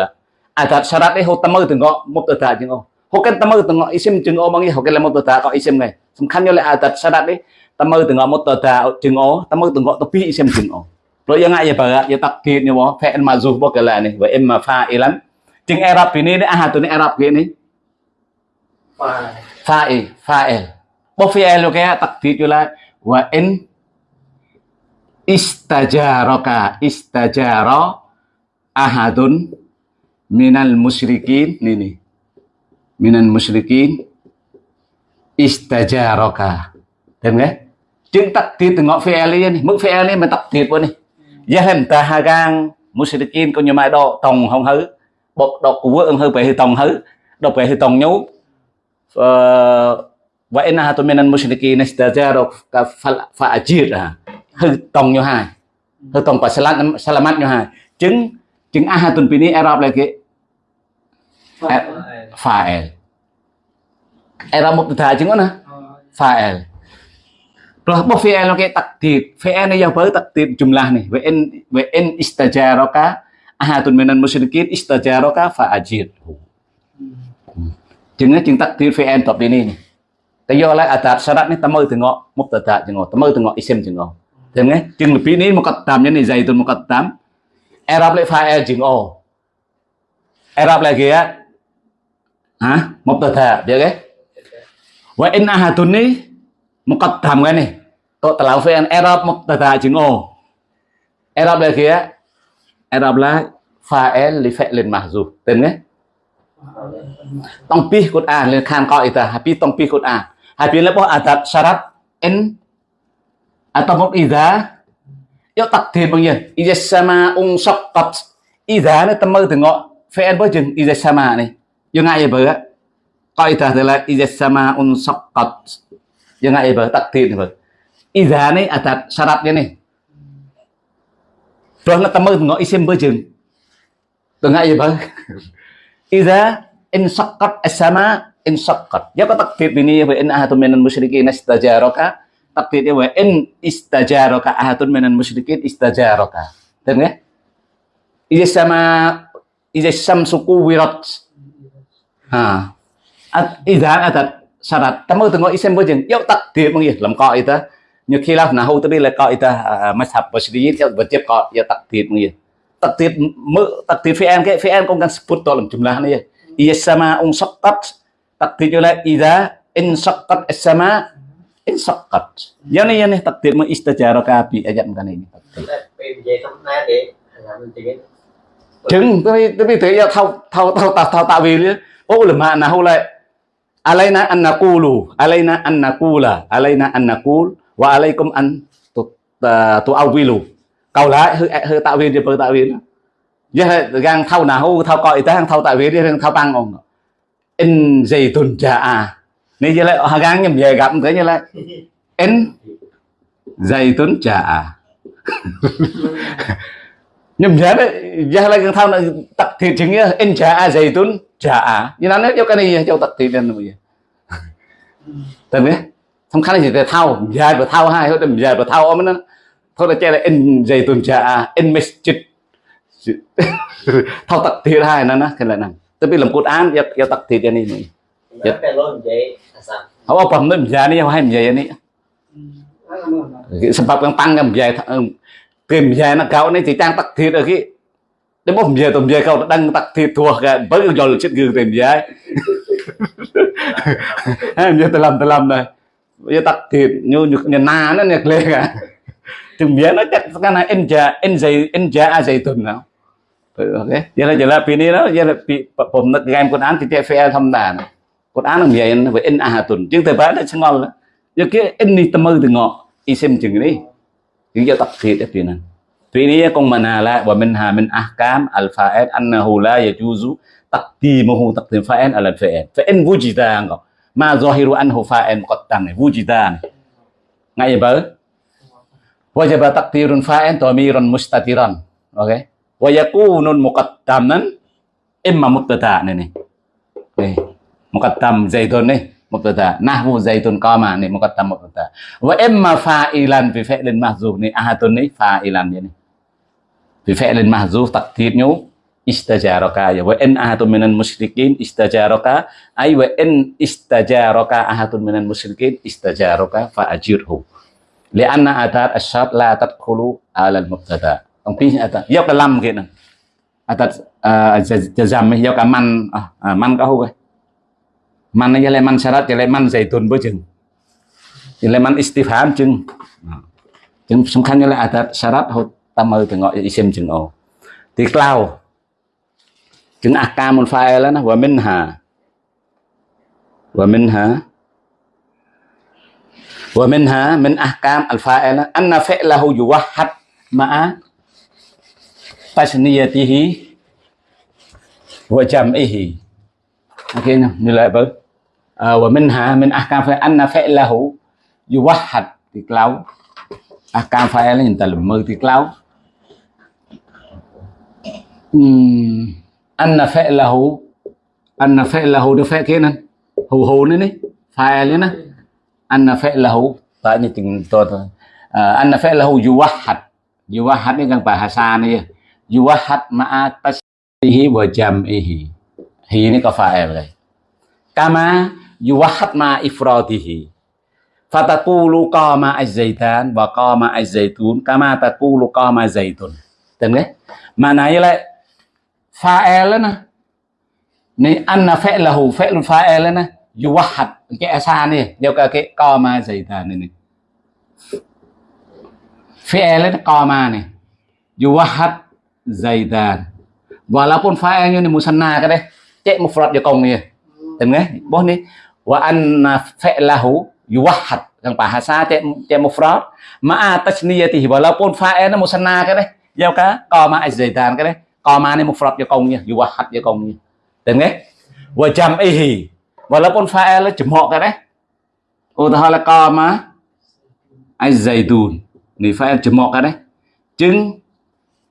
អត្តសរតនេះហូតមើទៅងកមកទៅត្រាប់ជើងអូហូកិនតមើទៅងកអ៊ីសិមជើងអូមកនេះហូកិនឡាមកទៅត្រាប់អ៊ីសិមហ្នឹងសំខាន់យកលេអត្តសរតនេះ temu tengok mutada jengo temu tengok tepi isem jengo lo yang ngaya baga ya, ya, ya takdir ni wah fa'il mazuf bo kala ni. Wa imma fa'ilan. Jeng Arab ini ni ah tu ni Arab gini fa'il. Fa'il bo fi'il lo kaya takdir jula wa in istajaroka istajaro ahadun minal musyrikin ini minal musyrikin Istajaroka. dan enggak Chứng tắc tiết từ ngõ phê lý này Mức phê lý mà tắc tiết vô này. Giá hình ta hà gang Musrikin có nhiều mai đó Tòng không hứ. Bọc đọc của vợ hư về hư tòng hứ. Đọc về hư tòng nhú. Wa inna hatu minan musyrikin istajaru ka fa'ajir hư tòng như hai. Hư tòng và salamat salamat như hai. Chứng chứng ahatun pini Arab là cái fa'il Arab mubtada chứng nè fa'il Terus apa fi'il oke takdir. Fi'il ini yang takdir jumlah nih. Wa in wa in istajaraka ahadun minan musyrikin istajaraka fa'ajir. Chừng chừng takdir fi'il tập ini nih. Tại do lại adat syarat nih tamu từ ngọ mubtada chừng ngọ tamu từ ngọ isim chừng ngọ. Thấy nghe? Lebih ini muqaddam nih này zaitun muqaddam. Arab lại fa'il e chừng o. Arab lagi ya. Hah? Mubtada, dia ke? Wa in ahadun nih muqaddam kan nih kok telah fi'il i'rab mubtada chừng o i'rab là kia i'rab là fa'il li fi'lin mahzuf tên nghe tong pi a lên khan coi ta. Happy tong pi a, happy là bao adat syarat in atau à, một idza yo takdir bao nhiêu idza sama ung saqqat idza nó tâm mơ từ ngọ. Fi'il bao chừng idza sama này. Yo ngại gì bữa coi ta là idza sama ung saqqat Jangan ibarat takdir nih, Idza nih ada syaratnya nih. Terus nak temu ngok isim bejeng. Tengah ibarat. Idza in saqqat as-sama in saqqat. Ya kok takdir ini wa in ahadun minan musyrikin istajaraka. Takdirnya wa in istajaraka ahadun minan musyrikin istajaraka. Dan ya? Idza sama idza samsuku wirat. Ha. Idza ada syarat tamu tengok isim bojeng yuk takdir mengih dalam kaidah như khi là nào tôi đi là kaidah mazhab basri theo wajib kok ya takdir mengih takdir mơ takdir vn cái vn cũng đang sebut dalam jumlah này iya sama ung saqqat như juga ida in saqqat as-sama in saqqat ya nih ya nih takdir mengistajarah kabi ayat bukan ini takdir chứng tôi biết thế ya thao thao thao thao tạo vì ô là mà nào lại alaina an naqulu, alaina an naqula, alaina an naqul, wa alaikum an tu tu câu lại hơi hơi tạo viên cho tạo viên giờ gang thâu nào thâu coi, tới hàng thâu tạo viên đi thâu tăng ông in gì tuần trà à. Nên giờ lại hàng gang nhầm về gặp thế như lại in dây tuần trà à. *laughs* Nhầm về đấy giờ lại thâu là tập thịt chính nghĩa in trà à dây tuần. ចាយល់ណាស់យកគ្នាចូលទឹកទីនឹងវាទៅនេះសំខាន់គឺទៅថោនិយាយបើថោហើយហត់តែនិយាយបើថោអមណាធ្វើតែចេះតែអ៊ីននិយាយទុនចាអ៊ីនមេសជិតថោទឹកទៀតហើយណាណាគេឡើយហ្នឹងទៅពីលំកូតអានយកយកទឹកទៀតនេះនេះយកតែលោកនិយាយអាសាហើយបំនិយាយនេះហើយនិយាយនេះសម្រាប់កងតាំងនិយាយគេនិយាយណាកោនេះទីតាំងទឹកទៀតអីគេ Dia không đăng tom mje thua cả tak thi tua kan. Bang jol chit gư tem mje. Ha làm telam làm này. giờ tak thi như nyu nhà na nó nhà kle cả Tum mje nó chắc kan en ja en zai en ja a zai tum nào. Ừ, ok. Giờ là giờ là pini đó, giờ là bị pom nó game con án thì chạy fe thâm đàn. Con án là mje nó với en a tun. Chứ te ba nó sẽ ngon. Giờ kia en ni tâm mơ từ ngọ. Isem chừng đi. Chứ giờ tập thiệt tiền pini. Tuy nhiên con mình hà lại và mình hà mình ahkam al-fa'il annahu la yajuzu, taqdimuhu taqdim fa'il ala al-fa'il. Fa'in wujida ngọc. Ma zahiru anhu fa'il muqaddam này wujida này. Ngay vậy wajaba taqdirun fa'il dhamirun mustatiran. Okay. Wa mà muqaddaman, imma mubtada này này. Đây. Muqaddam zaitun này mubtada nahwu zaitun qama này, muqaddam mubtada wa imma fa'ilan bi fi'lin mahzuf này, ahatun này, fa'ilan nè بفعل mahzuf تقديره istajaraka ya wa in ahatun minan musyrikin istajaraka ay wa in istajaraka ahatun minan musyrikin istajaraka fa ajirhu lianna atat asyart la tadkhulu ala al mubtada tangpi ata ya kalam kena atat jazam ya ka man man ka hu man ya le man syarat ya le man zaitun bo ya le man istifham jeng jeng samkhan ya le atat syarat hut hốt tam mơ từ ngọi isim chừng ồ thì cloud chừng akamul fa'il na wa minha wa minha ومنها من أحكام الفاعل أن فعله يوحد مع تثنيته وجمعه أوكي nilai apa ومنها من أحكام فاعل أن فعله يوحد thì clau أحكام فاعل hiện tại là mơ anna fa'lahu anna fa'lahu dia fa' kenan hu hu ni ni fa'il ni là fa'lahu tak ni ting to to anna fa'lahu yuwahhad này ni kan bahasa ni yuwahhad ma'a tasbihi wa jam'ihi e hi. Ni ka fa'il rồi kama yuwahhad ma ifradihi fatakulu qama az-zaitan kama qama az-zaitun kama takulu qama zaitun. Tengen? Maknanya là này lại ni anna fa'lahu fi'lun fa'il nè yuwahhad cái asa này đều cả cái koma zaitan này, này. fi'il nó koma này yuwahhad zaitan walaupun fa'ilnya ini musanna cái đấy. Cek mufrad cho công này từng nghe, bố này wa anna fa'lahu yuwahhad yang bahasa cek cek mufrad ma'a tasniyatihi walaupun fa'al nó musanna cái đấy. Giao cả koma zaitan cái co ma này một phật cho công nha vừa qua hạt cho công nha. Tên nghe. Vừa chăm y hì và lớp con pha là chấm họ cái đấy. Ô, ta là co ma ai dày tùn thì pha chấm họ cái đấy. Chứng,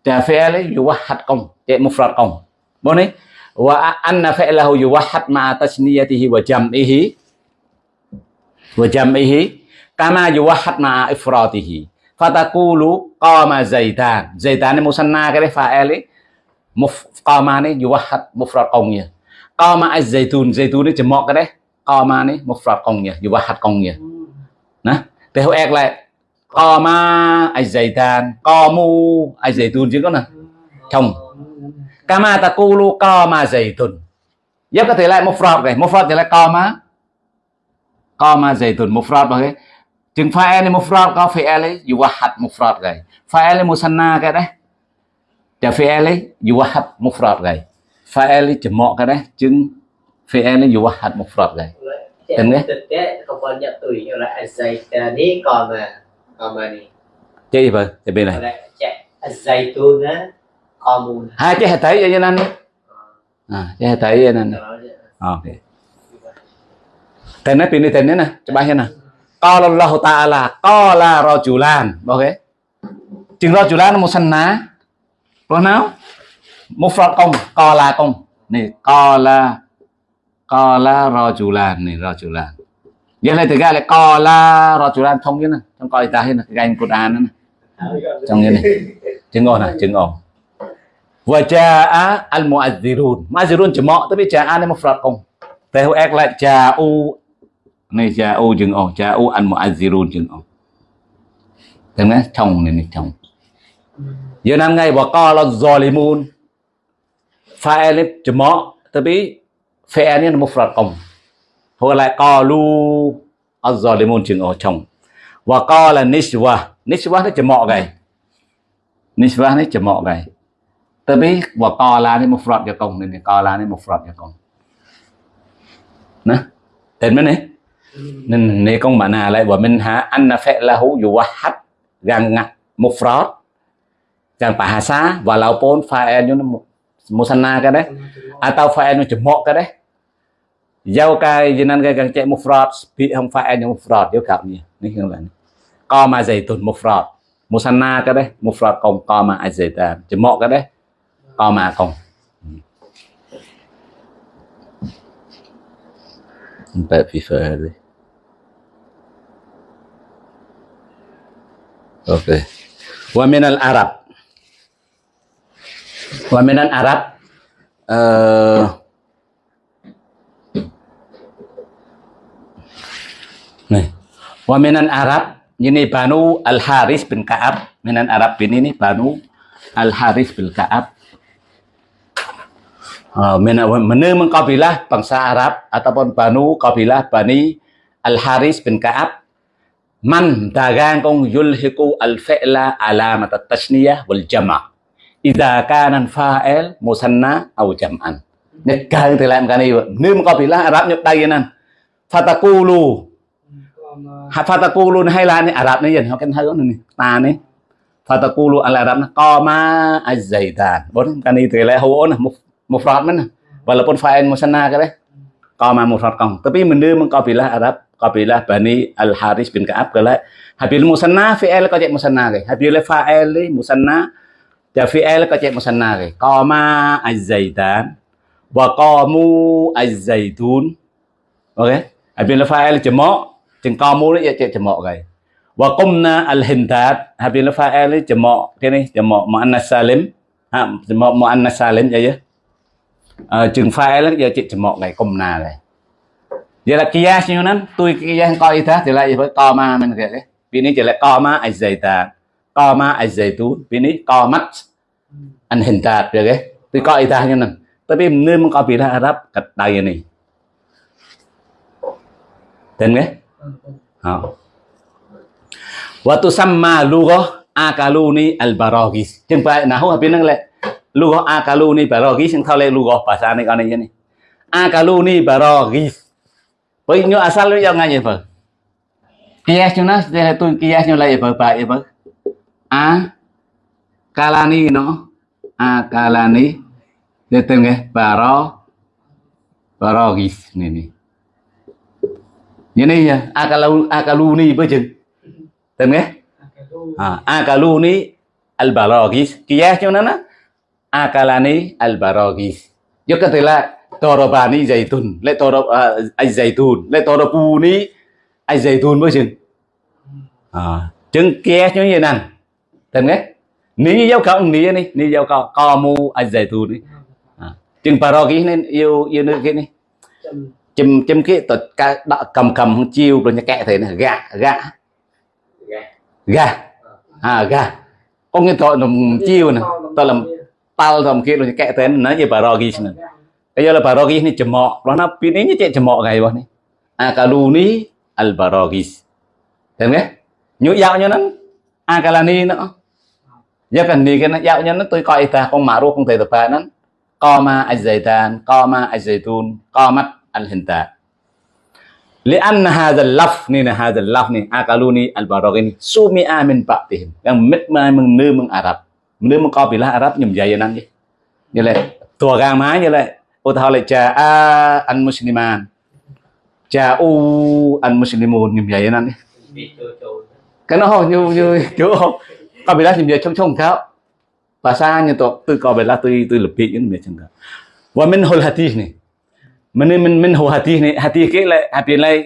trà phê lấy vừa qua hạt công chạy một phật công. Bọn ấy và anh là pha là dù qua hạt mà ta xin đi thì vừa chăm y hì. Vừa chăm y hì. Kama yuwahat ma ifratihi fatakulu qama muốn zaitan musanna cái đấy pha ấy qama ni yuwahhad mufrad công nha qama az-zaitun zaitun ni jemok cái đấy. Qama này, mufrad công nha yuwahhad công nha nè, thế hậu ek lại, qama az-zaitan qamu az-zaitun chứ có nè? Chồng kama taqulu qama zaitun giúp có thể lại mufrad này. Mufrad thì lại qama qama zaitun mufrad bằng cái. Chừng fa'il này mufrad, có fi'il ấy yuwahhad mufrad cái fa'il này musanna cái đấy? តែ fail នេះ you have មក fraud គេ fail នេះចំកគេណាជាង fail នេះ you have មក fraud គេតែនេះតែក៏ប៉ុនយ៉ាទុយយកឡា essay តែនេះក៏មកក៏មកនេះចេះបើតែពេលណាចេះ essay ទូណាក៏មកហើយចេះតែយ៉ាងណានេះអ่าចេះតែយ៉ាងណាអូខេតែនេះពីនេះតែនេះណាច្បាស់ទេណា qala Allah ta'ala qala rajulan ok. Chừng rajulan musanna phần nào? Một pronoun mufrad co qala không này qala qala rajulan này lan. vậy này thực ra là qala lan thông như này, trong coi ta hết này ganh cột an nữa trong như thế này. Chứng ngôn này chứng ngôn. Và jaa al muazzirun. Muazzirun chỉ mọ tới biết một này công. Không theo ek là ja'u này ja'u chứng cha u al muazzirun chứng ngôn. Thế này thông này này chồng giờ năm ngày bỏ co là zalimun phải e lên chỉ mọ tapi phải e này một phật công hồi lại co lu lì mùn chừng ở chồng. Và co là nishwa, nishwa nó chỉ mọ gầy. Nishwa nó chỉ mọ gầy. Biết và co là này một phật cho công nên co là này một phật cho công nè tên mới này nên này công bạn nào lại bảo mình há anh là phệ là hữu dụ hát gần ngặt một phật kan bahasa walaupun fa'ilnya musanna ka deh atau fa'ilnya jemok ka deh dâu cái à, cho nên cái gần chạy mufrad bị không phải nhưng mufrad yếu cặp nhỉ nên không ni, co mà dày tụt mufrad musanna cái đấy mufrad còn co mà ai dày ta chỉ mọ cái đấy. Co mà còn tại vì phải đi ok. Wa min arab. Wamenan Arab eh, nih. Wamenan Arab ini Banu Al Haris bin Kaab. Wamenan Arab bin ini Banu Al Haris bin Kaab. Ah, uh, menemu kabilah bangsa Arab ataupun Banu kabilah Bani Al Haris bin Kaab. Man dagang kong yulhiku al fi'la alamat tasniyah wal jama' idza kana fa'il musanna aw jam'an. Negang thì làm cái này nếu Arab nhập đây nan fatakulu fatakulu hay là này Rập này dần họ cái thấy này ta này fatakulu al Arab nó co ma azaitan bốn cái này thì lại hữu nè phật nữa walaupun fa'il musanna cái đấy co ma một phật còn tapi mình đưa mình kabilah Arab kabilah Bani al Haris bin Ka'ab lại habil musanna fi'il chạy musanna cái habil fa'il musanna Thì fi'l có chạy một sân nào kì Qama az-zaytan Và qamu az-zaytun Ok Hãy biến là fi'l chấm mọ Chừng qamu đấy chạy chấm mọ kì Và qumna al-hintat Hãy biến là fi'l chấm mọ Cái này chấm mọ ma'anna salim Chấm mọ ma'anna salim vậy Chừng fi'l giờ chạy chấm mọ kì qumna này vậy là kia như นั้น tôi kia coi ta thì lại với co ma mình kể đấy vì nên chỉ lại co ma ai dày ta qama az-zaitun ពីនេះ qamat an hintat ទេគេទីកអ៊ីតាហ្នឹងតែពីនឿមកពីរ៉ាអារ៉ាប់កដៅនេះទេគេហោវតុសម្មាលូកអាកាលូនីអលបារ៉ូគីសជាងប្រែណាហូពីហ្នឹងឡែលូកអាកាលូនីបារ៉ូគីសជាងថាឡែលូកភាសានេះអត់នេះនេះអាកាលូនីបារ៉ូគីសបើញូអាសាលយ៉ាងណាយេបើគៀះជូនណាស្ទះទុនគៀះញូឡៃបើបាយបើ A kalani nó a kalani. Để tên nghe. Baro baragis này này như này nha. Akalu akaluni với chừng. Tên nghe. À akaluni al baragis kia cho nó nó. Akalani al baragis yo kata là torobani zaitun le torob ai zaitun le torobuni ai zaitun với chừng. À chừng kia như vậy tên nghe. Ní dấu câu ní này ní dấu câu co mu ai zaitun đi chừng baragis nên yêu yêu nước cái này chim chim cái tật đọ, cầm cầm chiêu rồi nhà kẹ thế này. Gà gà. Gà. À gà. Có cái tội nó chiêu nè. tôi làm tao làm kia rồi nhà kẹ thế nó như bà rogi nè. Bây giờ là bà rogi này chầm mọ. Đó nó pin ấy như chạy chầm mọ ngày bọn này. Akaluni al barogis thấy không nhớ dạo như nó. Akalani nữa ya kan ni kan ya nya nó tôi coi ta con ma'ruf con thể tập nan qama az-zaitan qama az-zaitun qamat al-hintat لأن هذا اللفظ ni là هذا اللفظ ni akaluni al-baraghi sumi'a min ba'dihim yang mit ma mừng nư mừng Arab nư mừng qabilah Arab nhầm dày nan đi như là tua gang má như là ô thao lại cha a an musliman cha u an muslimun nhầm dày nan đi biết chỗ chỗ cái nó không như như chỗ không *laughs* qabilah nhầm dày trong trong khao bahasa to tu qabilah tu tu lebih ini macam tu wa min hul hadis ni min min min hu hadis ni hadis ke lai hadis lai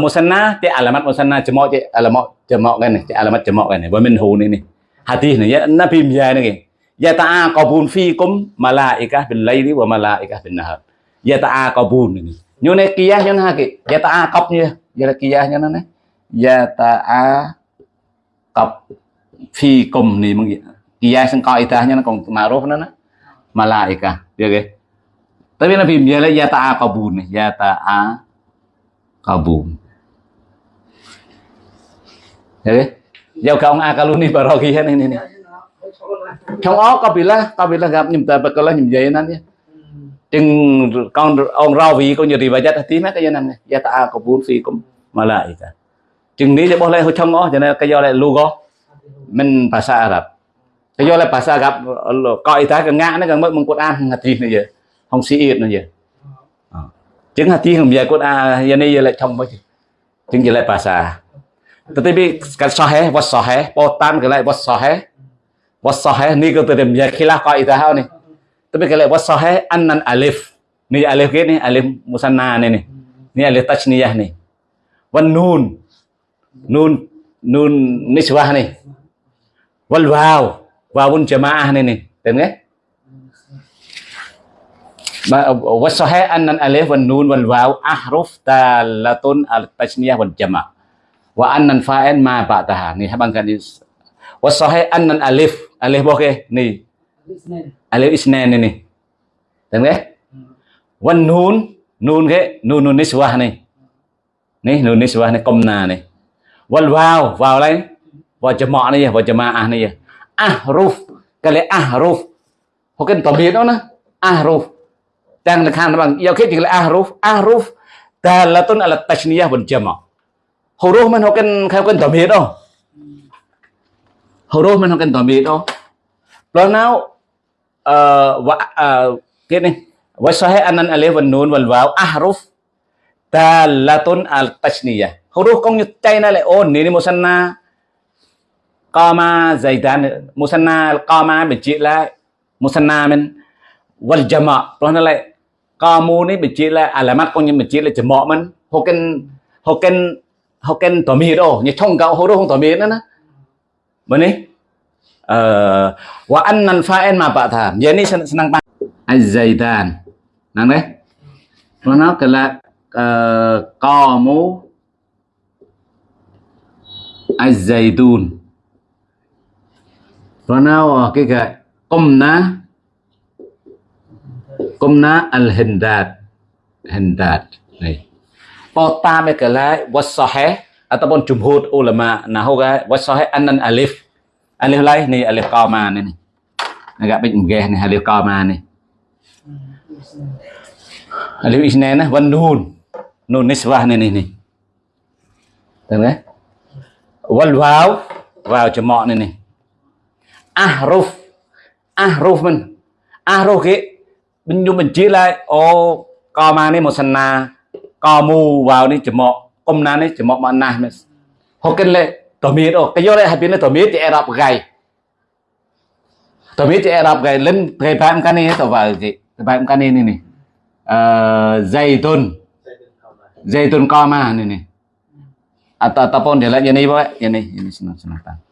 musanna ti alamat musanna jama' ti alamat jama' kan ni ti alamat jama' kan ni wa min hu ni ni hadis ni ya nabi ya ni ke ya ta'aqabun fikum malaikah bil laili wa malaikah bin nahar ya ta'aqabun ni nyu ne qiyah nyu ha ke ya ta'aqab nya ya la qiyah nya ne ya ta'aqab fi kum ni mong iya sang kau ita hanya kong maruf nana malaika ya ke tapi nabi biala ya ta'a kabun ya ta'a kabun ya ke giao kong akaluni barokian ini nih trong ó kabila kabila gặp nhầm ta bật là nhầm dây năn nhé. Chừng con ông rau vị con nhiều thì bài giác tí mấy cái gì này. Gia ta có bốn phi cũng mà lại cả. Chừng ní để bỏ lên hơi trong ó cho nên cái do lại lugo mình bahasa Arab. Cái do lại bahasa Arab coi ta cái ngã nó cái mất mong Quran hati này giờ. Không sĩ ít nữa ờ. chứng Chừng hati không giờ Quran giờ này giờ lại trong mấy chứng giờ lại bahasa tetapi kan sahih was sahih potan ke lại was sahih was sahih ni ko tem ya khilah qaidah ha ni tapi ke lại was sahih annan alif. Ni alif ke ni alif musanna ni ni ni alif tajniyah ni wan nun. Nun nun niswah ni wal wow wawun jamaah ni ni. Tem ke was sahih annan alif wan nun wal waw ahruf talatun al tasniyah wal jama' wa annan fa'il ma ba'daha ni, habang kan is wa sahih annan alif. Alif boke ni. Alif isnan. Ni ni. Tem ke wan nun. Nun ke? Nun nun niswah ni. Ni, nun niswah ni. Komna ni. Wal waw. Waw lain? វចមៈនេះវចមាអះនេះអះរូហ្វកលិអះរូហ្វហូកិនតមានអូណាអះរូហ្វទាំងនៅខាងបងយកគេជាកលិអះរូហ្វអះរូហ្វតាលតុនអលតឈ្នីយវចមៈហូរូហ្វមិនហូកិនខៅកិនតមានអូហូរូហ្វមិនហូកិនតមានអូព្រោះណៅអឺគេនេះ وصحيح أن الألف والنون والواو أحرف دالة على التثنية حروف كون يتعين لأون نيني مسنة قام زيدان مسنى قام بجي لا مسنى من والجماع برهنا لا قاموا ني بجي لا علامات كون بجي لا جماع من هوكن هوكن هوكن تمير او ني تشون كاو هو رو تمير نا بني អឺវ៉ាអានណាន់ហ្វាអិនមកបាក់ថានិយាយនេះស្នងបានអាយហ្សៃតានហ្នឹងទេព្រោះណោកលាអឺកមូអាយហ្សៃទូន nó cái cái qumna qumna al-hindad hindad này Pertama kali wasahih ataupun jumhur ulama nahu cái wasahih anan alif alif lai ni alif qama ni agak baik mgeh ni alif qama ni alif isnan nah wan nun nun niswah ni ni ni Tahu kan? Wal waw waw jama' ni ni. ahruf ahruf mình ahruf គេខ្ញុំបញ្ជាឡើយអូកមកនេះមកសណាកមូវ៉ាវនេះចំមកគុំណានេះចំមកមកណាស់មែនហូកិនលេតមីតអូកយោលេហើយពីនេះតមីតជាអេរ៉ាប់ហ្គៃតមីតជាអេរ៉ាប់ហ្គៃលិនព្រៃបែបកានេះទៅវ៉ាវគេបែបកានេះនេះនេះអឺហ្សៃតុនហ្សៃតុនកមកនេះនេះអត់តតប៉ុនដែលយ៉ាងនេះបងយ៉ាងនេះយ៉ាងនេះស្នងស្នងតា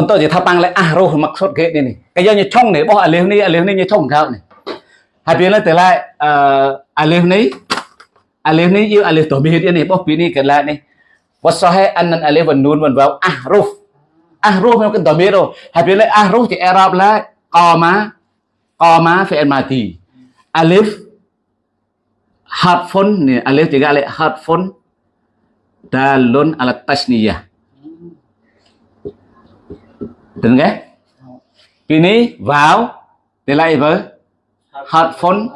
បន្តជាថាប៉ាំងឡែអះរស់មកសុតគេនេះគេយកញឆុងនេះបោះអាលីវនេះអាលីវនេះញឆុងក្រោបនេះហើយពីនេះទៅឡែអឺអាលីវនេះអាលីវនេះយកអាលីវតមីហិតនេះបោះពីនេះកន្លែនេះវ៉ាសហេអាននអាលីវវនូនវនវ៉ាវអះរស់អះរស់មកកន្តមីរហើយពីនេះអះរស់ជាអេរ៉ាប់ឡែកោម៉ាកោម៉ាហ្វេអិនម៉ាទីអាលីវ hard phone ni alif tiga alif hard phone dalun alat tasniyah Đừng ghét. Kỳ vào Thì lại với Hạt phôn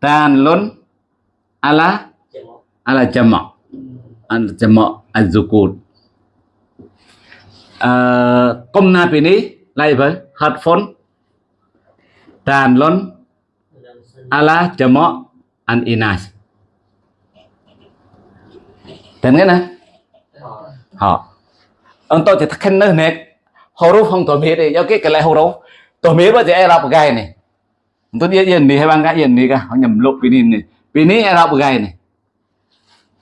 Tàn lôn Ala Ala jama Ala jama Az-zukur à, Công na bì ní Lại với Hạt phôn Tàn lôn Ala jama An inas Đừng ghét nè Họ. Ông tôi thì thật khen nơi nè huruf không tổ mía đi cái cái lại huruf tổ mía bây giờ Arab gai này? Tôi đi yên đi hay bang cái yên đi cả. Họ nhầm lục pini này. Pini Arab gai này?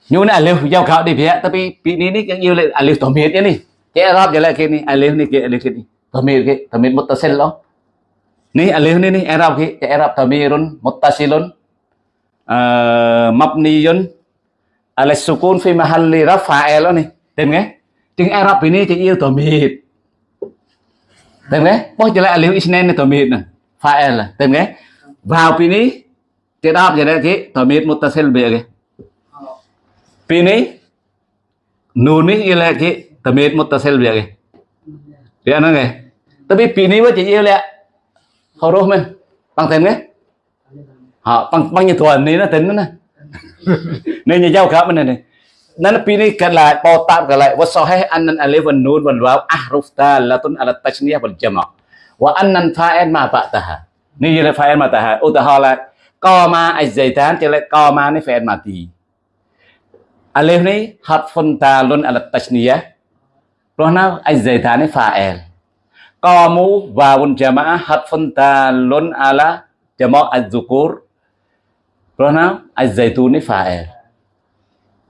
Nhưng này liều giao khảo đi phía. Tapi pini ni cái yêu lại alif tổ miết này, cái Arab giờ lại cái này, liều này cái liều cái này, tổ mía cái tổ miết muttasil lo liều alif ní ai Arab cái cái Arab tamirun muttasilun mabniyun ala sukun fi mahalli rafa'il lo ni tên nghe. Tiếng Arab ini tiếng yêu tổ miết Tem nghe? Bos jelek alif isnen ni tomit nah. Fa'il là, Tem nghe? Vào pin ni tiết áp jelek ki tomit muttasil be ke. Pi ni nun một jelek ki tomit muttasil be anh nghe, ana ke? Tapi ní ni chỉ yêu lẹ huruf men. Bằng tem nghe? Họ bằng bằng như thuần này nó tính nó nè. *laughs* Nên như giao cả bên này này. نبيني كلا بوتاب كلا وصحيح أن الألف والنون والواو أحرف دالة على التشنيع والجمع وأن الفاعل ما بعدها نيجي للفاعل ما بعدها أتحالا قاما الزيتان تلا قاما نفعل ما تي ألف ني حرف دالة على التشنيع رهنا الزيتان فاعل قاموا واو جماعة حرف دالة على جمع الذكور رهنا الزيتون فاعل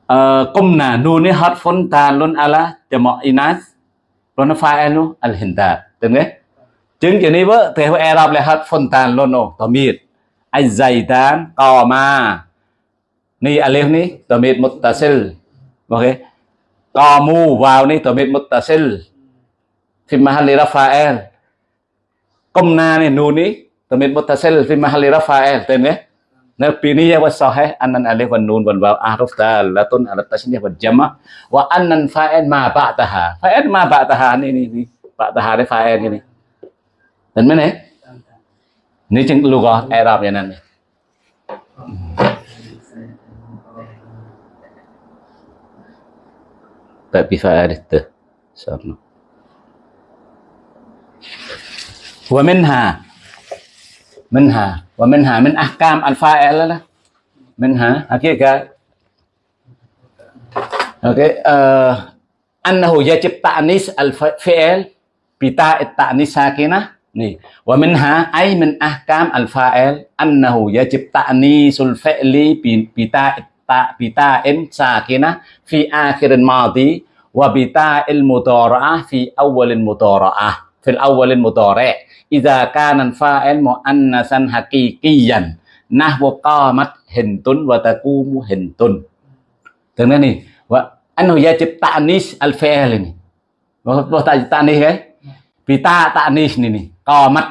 jama'ah harfun dalun ala jama' az-zukur Rohna az-zaitun ni fa'il qumna nun ni harfun talun ala jama' inas Rona fa'alu al-hinta Đúng không? Chứng kiểu này vợ Theo Arab là harfun talun oh Tamid Az-zaitan Qama Ni alif ni Tamid muttasil Ok Qamu vào ni Tamid muttasil Fi mahalli rafa'il Qumna ni nun ni ta muttasil phim mahali rafael Tên đấy Nabi ni ya wasahih annan alif wan nun wal waw ahruf dalatun ala tasniyah wal jama' wa annan fa'il ma ba'daha. Fa'il ma ba'daha, ni ni ni ba'daha ni fa'il ni ni. Đến mấy này? Ni chừng lugah Arab ya, nan ni. Tapi fa'il itu. Sarno. Wa minha منها. ومنها من أحكام الفاعل منها. حقيقة أوكي آه أنه يجب تأنيس الفعل بتاء التأنيس ساكنة. ني ومنها أي من أحكام الفاعل أنه يجب تأنيس الفعل بتاء بتاء ساكنة في آخر الماضي وبتاء المضارعة في أول المضارعة. fil awalin mudore iza kanan fa'il muannasan hakikiyan nah wakamat hentun wa taqumu hentun, dengar nih wa anu ya cipta anis al fa'el ini cipta anis ya, bita tak eh? anis nih nih kamat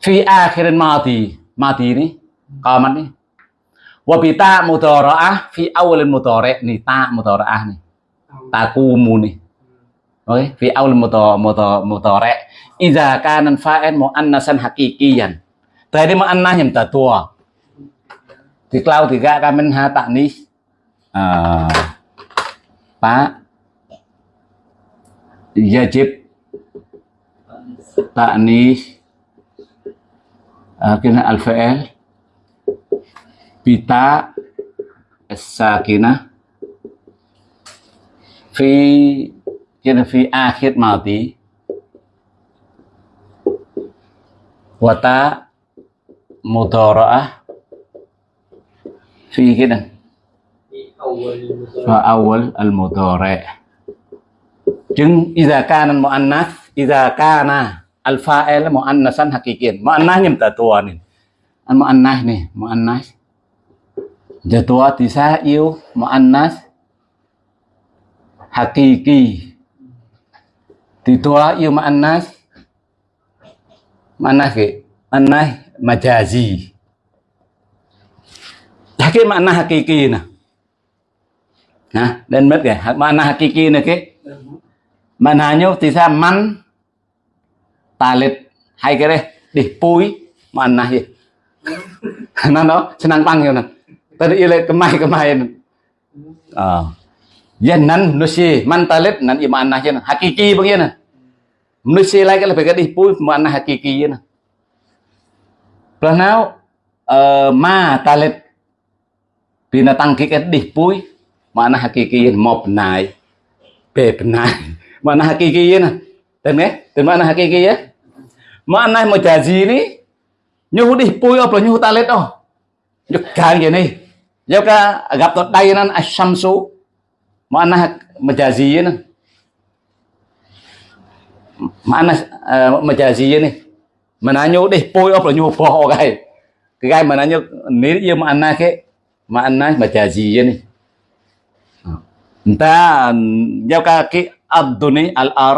fi akhirin mati mati ini kamat nih wa bita mudhara'ah fi awalin mudhari' nih ta mudhara'ah nih takumu nih Oke, fi awal mudhari' Iza kanan fa'il mu'annasan hakikiyan. Tadi mu'annah yang tua. Di klau tiga kamen ha taknis. Uh, Pak. Yajib taknis uh, kena al-fa'il. Bita as-sakinah fi kia là phi a khiết màu tí và ta mô tờ rõ phi cái này và awal al mudore chứng iza kana muannas iza kana al fa'il muannasan hakikin muannas nyem ta tua ni. An muannas ni muannas jatua tisa yêu muannas hakiki thì tua yêu muannas ke? Muannas majazi. Hakik makna hakiki nah. Nah, dan mất kìa, Mana hakiki này cái Maknanya tisa man talit hai cái đây. Đi pui mana gì nó đó senang panggil nè. Tadi ile kemai kemai ah yan nan nusi mantalet nan iman nah yan hakiki begini nusi lagi lebih ke di pui mana hakiki yan planau ờ, ma talet binatang kiket di pui mana hakiki yan *laughs* mo penai pe penai mana hakiki nè tên nghe tên mana hakiki á mana majazi ni, nyu di pu op là nyu ta lên đâu nyu càng vậy này giao ka gặp tụt đây nan ashamsu mana majazi nè mana uh, eh, majazi này mana nyu đi pui là nyu po cái cái gai mana nyu nếu như mana cái mana majazi này ta giao ka cái abduni al ar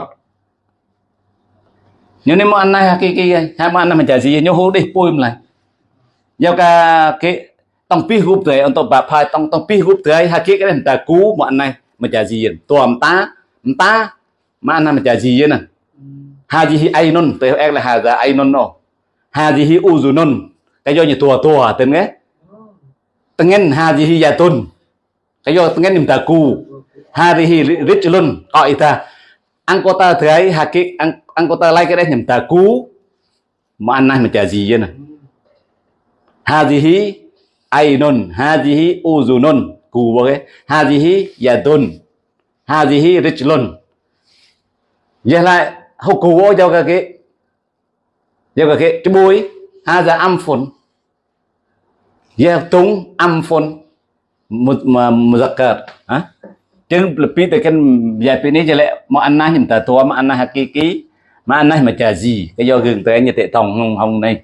nhưng nếu mà anh này hakiki hai mà anh này menjadi nyo hu đi pui lại giao ka cái tông pi group tới untuk phai tông tông pi group tới hakiki cái ta cú mà anh này mà chả gì tuam ta ta mà anh này menjadi nè à. hadihi ainun tới em là hada ainun no hadihi non cái do như tua tua tên nghe. Tengen hadihi yatun cái do tengen niệm ta cú ta rijlun qaita ta anh hakik ang, anggota lain cái đấy niệm ta cú mà anh này mà trả gì vậy à. nè hi u hadihi non cù bao cái hadihi yadun hadihi rijlun giờ lại, hậu cù bao cho cái cái cho cái cái cái bôi hada amfun ya tung amfun muzakkar hả? Chứ lebih tekan VIP ini jelek makna nhầm tà tua makna hakiki makna majazi cái do gừng tới như tệ tòng hồng hồng này.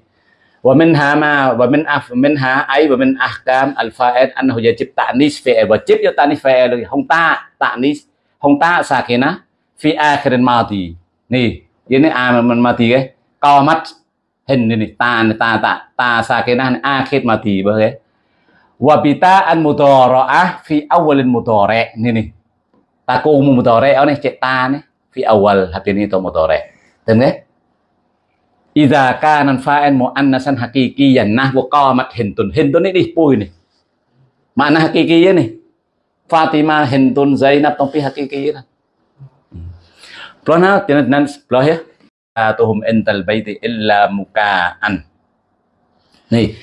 ومنها ما ومن أف منها أي ومن أحكام الفائد أنه يجب تأنيس فعل وجب يتأنيس فعل هم تا تأنيس هم تا ساكنة في آخر الماضي ني ini a mình mati cái co mắt hình này ta ta ta ta sakinah akhir mati bagai wabita an mudhara'ah fi awalin mudhari' ini nih taku mudhari nih cek ta nih fi awal hati ini to mudhari dan ya Idza kana fa'il muannasan haqiqiyan nahwu qamat hintun. Hintun ini dipui nih. Makna hakikinya nih. Fatima hintun Zainab tapi hakikiyah. Plana tinan nan plah ya. Atuhum ental baiti illa mukaan. Nih,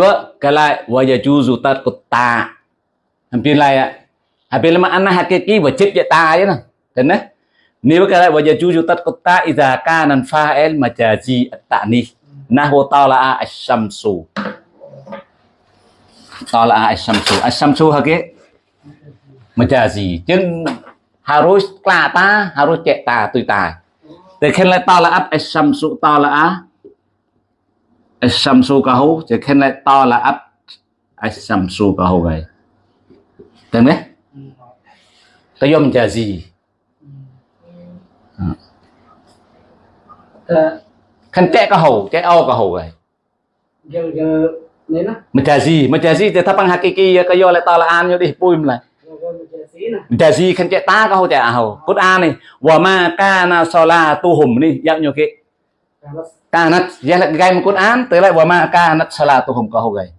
wa kala wa yajuzu tarkut ta. Hampir lah ya. Hampir lama anna hakiki wajib ya ta ya nah. Nếu cái này bây giờ chú chú tất có ta iza kanan fa'il majazi at-ta'nih nahwu là asy-syamsu tala'a asy-syamsu asy-syamsu hake majazi chứ harus kelata harus chạy ta tùy ta để khen lại tala'at asy-syamsu tala'a asy-syamsu kahu để khen lại tala'at asy-syamsu kahu vậy. Được đấy? Tôi majazi ta kan ho cek au ka ho gai giờ giờ nên á majazi majazi te tapang hakiki ka yo le talaan yo di puim la giờ giờ mình chơi xí nè. Majazi kan cek ta ka ho cek ho Quran ni wa ma kana salatuhum ni yak nyo ke kalau kanat ya le gai mu Quran te le wa ma kanat salatuhum ka ho gai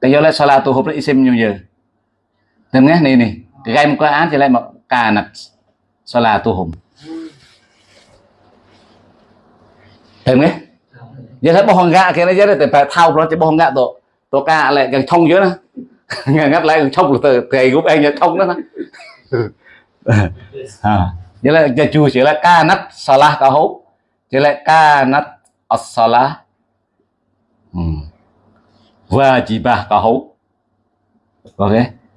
ka yo le salatuhum le isim nyo ye Tem nghe ni ni gai mu Quran chỉ le ma kanat salatuhum Tem nghe giờ thấy bông gạ cái này giờ thì phải thao nó chỉ bông gạ tổ tổ ca lại càng thông dưới ngà ngắt lại càng thông từ thầy giúp anh nhớ thông đó nó. *laughs* À giờ là giờ chủ chỉ là ca nát salah cả hố chỉ là ca nát as-salah wajibah cả hố. Ok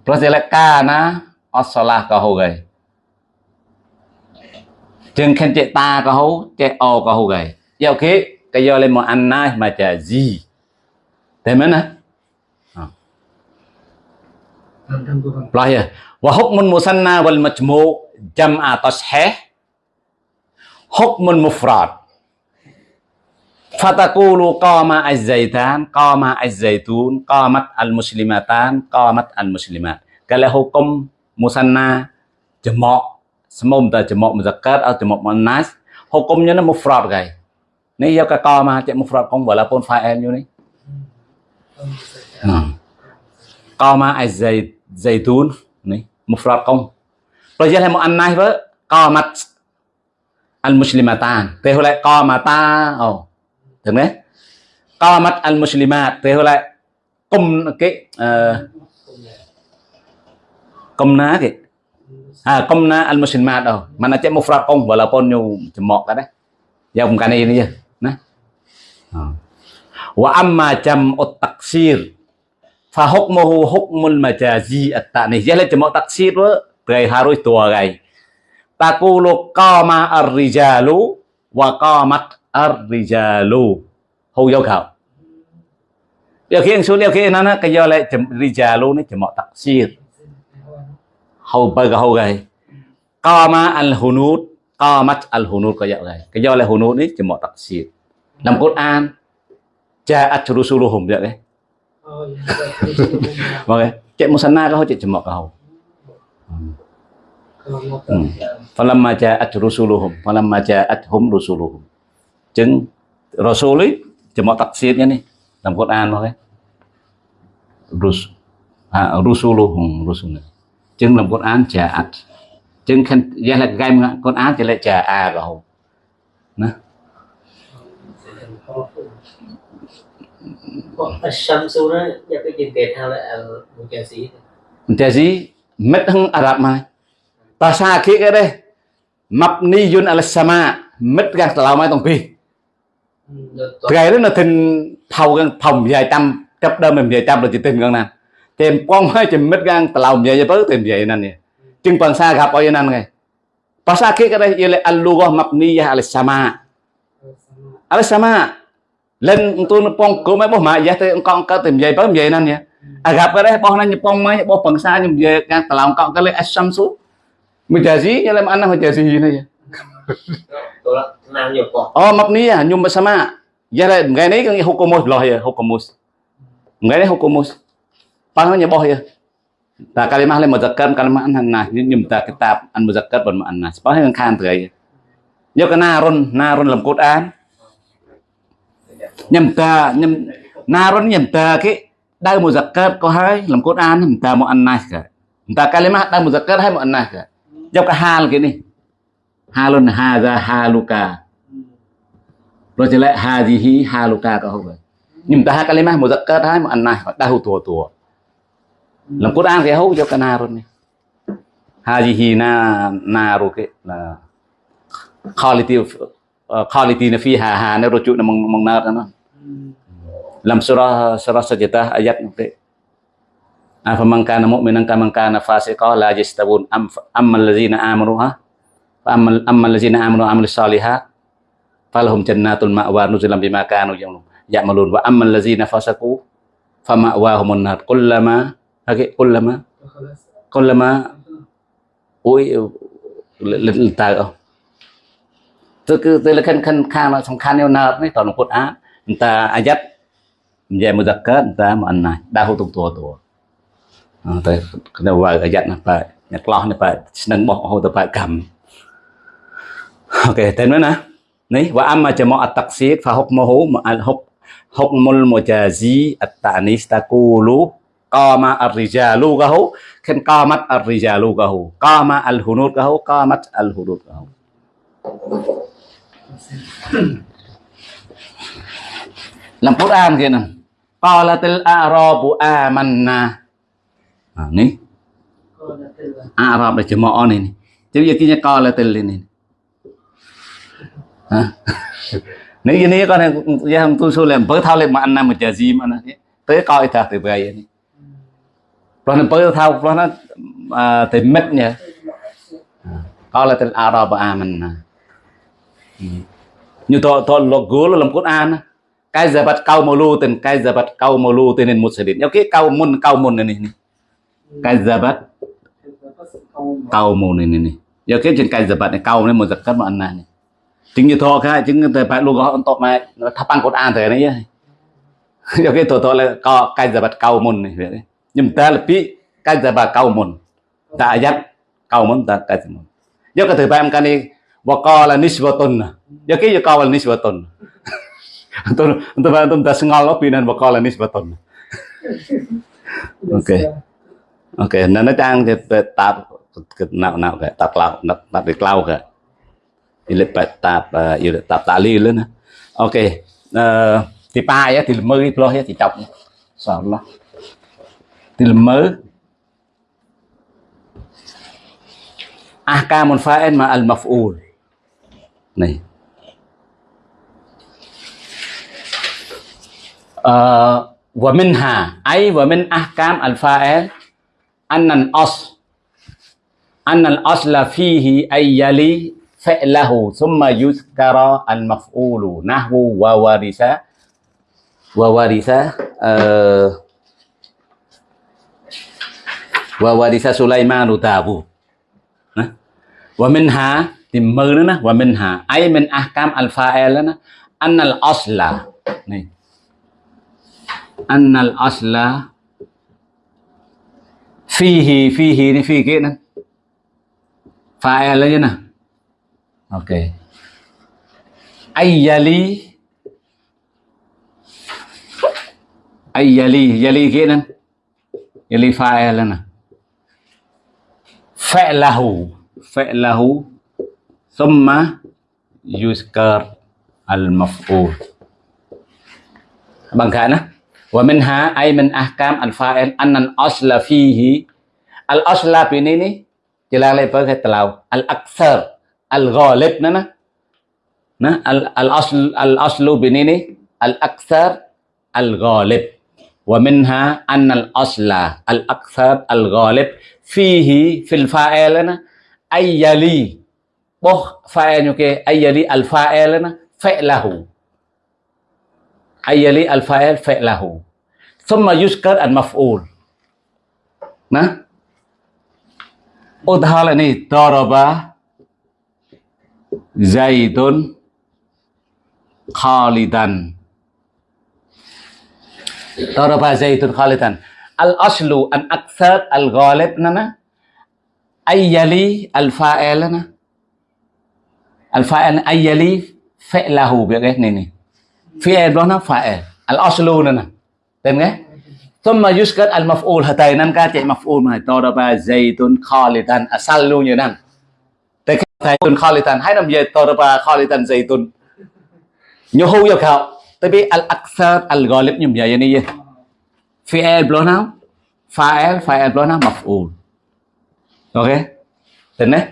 plus chỉ là ca na as-salah cả hố vậy chừng khen chạy ta có hấu chạy o có hấu gầy gì thế mới nè Thằng thằng của thằng. Lah ya. Wa hukmun musanna wal majmu' jam'a tashih. Hukmun mufrad. Fatakulu qama az-zaitan, qama az-zaitun, qamat al-muslimatan, qamat al-muslimat. Kalau hukum musanna jamak semua ta jamak muzakkar atau jamak muannas, hukumnya mufrad guys. Ni ya ka qama cak mufrad kong walaupun fa'il như ni. Hmm. Qama az-zait zaitun ni mufrad kong. Rồi giờ là một anh này với qamat al-muslimatan. Thế hồi lại qamata. Oh. Được đấy. Qamat al-muslimat. Thế hồi lại cùng cái uh, Komna ke? Ha, komna al-muslimat nè, ờ. Wa amma jam'ut taksir fa hukmuhu hukmul majazi at-ta'nih. Taksir harus tua gai. Taqulu qama ar-rijalu wa qamat ar-rijalu. Hầu yêu. Điều khi anh xuống cái do lại chấm rijalu nó taksir. hầu bơ cái hầu gầy qama al hunud qamat al có dạo gầy cái do là chỉ một đặc xịt làm Quran ja'at rusuluhum Oh, iya. vâng cek musanna kau cek kau. Kalau mau hmm. falamma ja'at rusuluhum falamma ja'athum rusuluhum. Chứng rasul ấy cemok taksirnya nih dalam Quran thôi rus ha, rusuluhum rusulnya chứng làm Quran ja'at chừng khăn giờ là gai mà con áo chỉ lại trả à rồi nè Sam Sura ya bikin kita al Mujazi. Mujazi, met hang Arab mai. Bahasa aki ke deh. Mabni yun al sama, met kan selau mai tong pi. ថ្ងៃនេះនៅទិនផៅកាន់ផៅនិយាយតាមចាប់ដើមនិយាយតាមរយៈទិនកាន់ណាតែកងហើយជំនិតកាន់តឡៅនិយាយទៅទិននិយាយណានេះ Ting bangsa gap oy nan ngai. Bahasa ke kada ile al-lughah mabniyah ala sama. Ala sama. Len entun pong kom ai boh ma yah te kong ka te mjai ba mjai nan ya. Agap kada boh nan nyepong mai boh bangsa nyem ye kan talang kong kale as-syamsu. Mujazi ile mana mujazi ini ya. Oh mabniyah nyum sama. Ya le ngai ni hukumus loh ya hukumus. Ngai ni hukumus. Pang nyeboh ya. Ta kalimah le muzakkar kalimah annas na, nyum ta kitab an muzakkar ban annas. Panggil kan kan tergai. Yo ke narun narun dalam Quran. Nhầm ta nhầm narun nhầm ta cái đau muzakkar có hai làm Quran nhầm ta một annas cả. Ta kalimah đau muzakkar hai một annas ka Jawab ke hal gini. Halun hadza haluka. Rồi thì lại hadhihi haluka có không vậy? Nhưng ta hai kalimah muzakkar hai một ta hu tua tua. Lengkut ang kaya ho jo kanarun ni. Haji hina naru ke na quality of quality na fiha ha na rujuk na mang mang nar na. Lam surah surah sajdah ayat ni. Afaman kana mu'minan kaman kana fasiqa la yastabun am ammal ladzina amanu ha ammal ammal ladzina amanu amilus salihah falahum jannatul ma'wa nuzulan bima kanu ya'malun wa ammal ladzina fasaqu fama'wahumun nar kullama hake kullama kullama ui lên tờ không tôi cứ tôi là khăn khăn khăn là song khăn nêu nợ đấy toàn là cốt á người ta ayat về một giặc kết người ta mà anh này đa hô tục tua tua tới cái vợ ayat này phải nhặt lo này phải nâng bỏ hô tập phải cầm ok tên nữa nè này và amma jama at-taqsid fa hukmuhu al-huk hukmul mujazi at-ta'nis taqulu qama ar-rijalu gahu kan qamat ar-rijalu gahu qama al-hunud gahu qamat al-hudud gahu làm Quran kia nè qalatil a'rabu amanna à, ni Arab là jemaah ni ni chứ giờ kia qalatil ni ha nếu như này con này giờ không tu số làm bớt thao lên mà anh nam một giờ gì mà nó tới coi thật thì vậy này rồi nó bớt thao rồi nó à, là mất nhỉ qalatil à, a'rabu mình ừ. như to to logo là làm cốt an cái giờ bắt câu màu lu tên cái giờ bắt câu màu lu tên nên một sự điện ok câu môn câu môn này này cái giờ bắt cao môn này này này giờ cái trên cái giờ bắt này câu nên một giật cắt một này chính như thọ cái chính từ phải logo on top mà nó thắp ăn Quran thế này nhá giờ *laughs* cái thọ thọ là có cái giờ bắt câu môn này vậy đấy. ខ្ញុំតែលពី9391តែអាយ៉ាត់90តែ91យកទៅបែបកានេះវកលនិស្វតុនយកគេយកវលនិស្វតុនអន្តរអន្តរអន្តរស្ងល់ពីនឹងវកលនិស្វតុនអូខេអូខេនៅតាំងទៅតាប់គិតណៅណៅកតាប់ក្លោណតាប់ពីក្លោកអ៊ីលេបតាប់យល់តាប់តាលីលណាអូខេអឺទីប៉ាយទីលមើផ្លោះទីចាប់សោះឡោះ ahkamul fa'il ma al maf'ul này. ومنها أي ومن أحكام الفاعل أن الأصل أن الأصل فيه أن يلي فعله ثم يذكر المفعول نحو وورث وورث wa warisa Sulaimanu Dawud นะว่ามินหาติมมือนะว่ามินหาไอ้มินอักามอัลฟาเอลนะอันนัลอัสลานี่อันนัลอัสลา fihi fihi ni fi kia nè fa'al aja nah oke okay. ayyali ai yali yali kia nè yali fa'al nè فعله فعله. ثم يذكر المفعول. بانكانا ومنها أي من أحكام الفاعل أن الأصل فيه. الأصل بنيني جلاله بقى تلاو. الأكثر الغالب نا نا. الأصل الأصل بنيني الأكثر الغالب. ومنها أن الأصل الأكثر الغالب. فيه في الفاعلنا أي يلي بخ فاعلك أي يلي الفاعلنا فعله. أي يلي الفاعل فعله. ثم يذكر المفعول. nah udahala ini doroba زيد khalidan doroba زيد khalidan الأصل أن أكثر الغالب لنا أن يلي الفاعل لنا الفاعل أن يلي فعله بيقى نيني. فعل بنا فاعل. الأصل لنا تمام ثم يسكت المفعول هتاي نن كا تي يعني مفعول ما تو دبا زيتون خالدان أصل لو ينن زيتون خالدان هاي نم يتو دبا خالدان زيتون ញោហូយកោទៅពីអលអក្សារអលហ្គលីបខ្ញុំនិយាយនេះ fi'il belum fa'il fa'il belum maf'ul oke tên đấy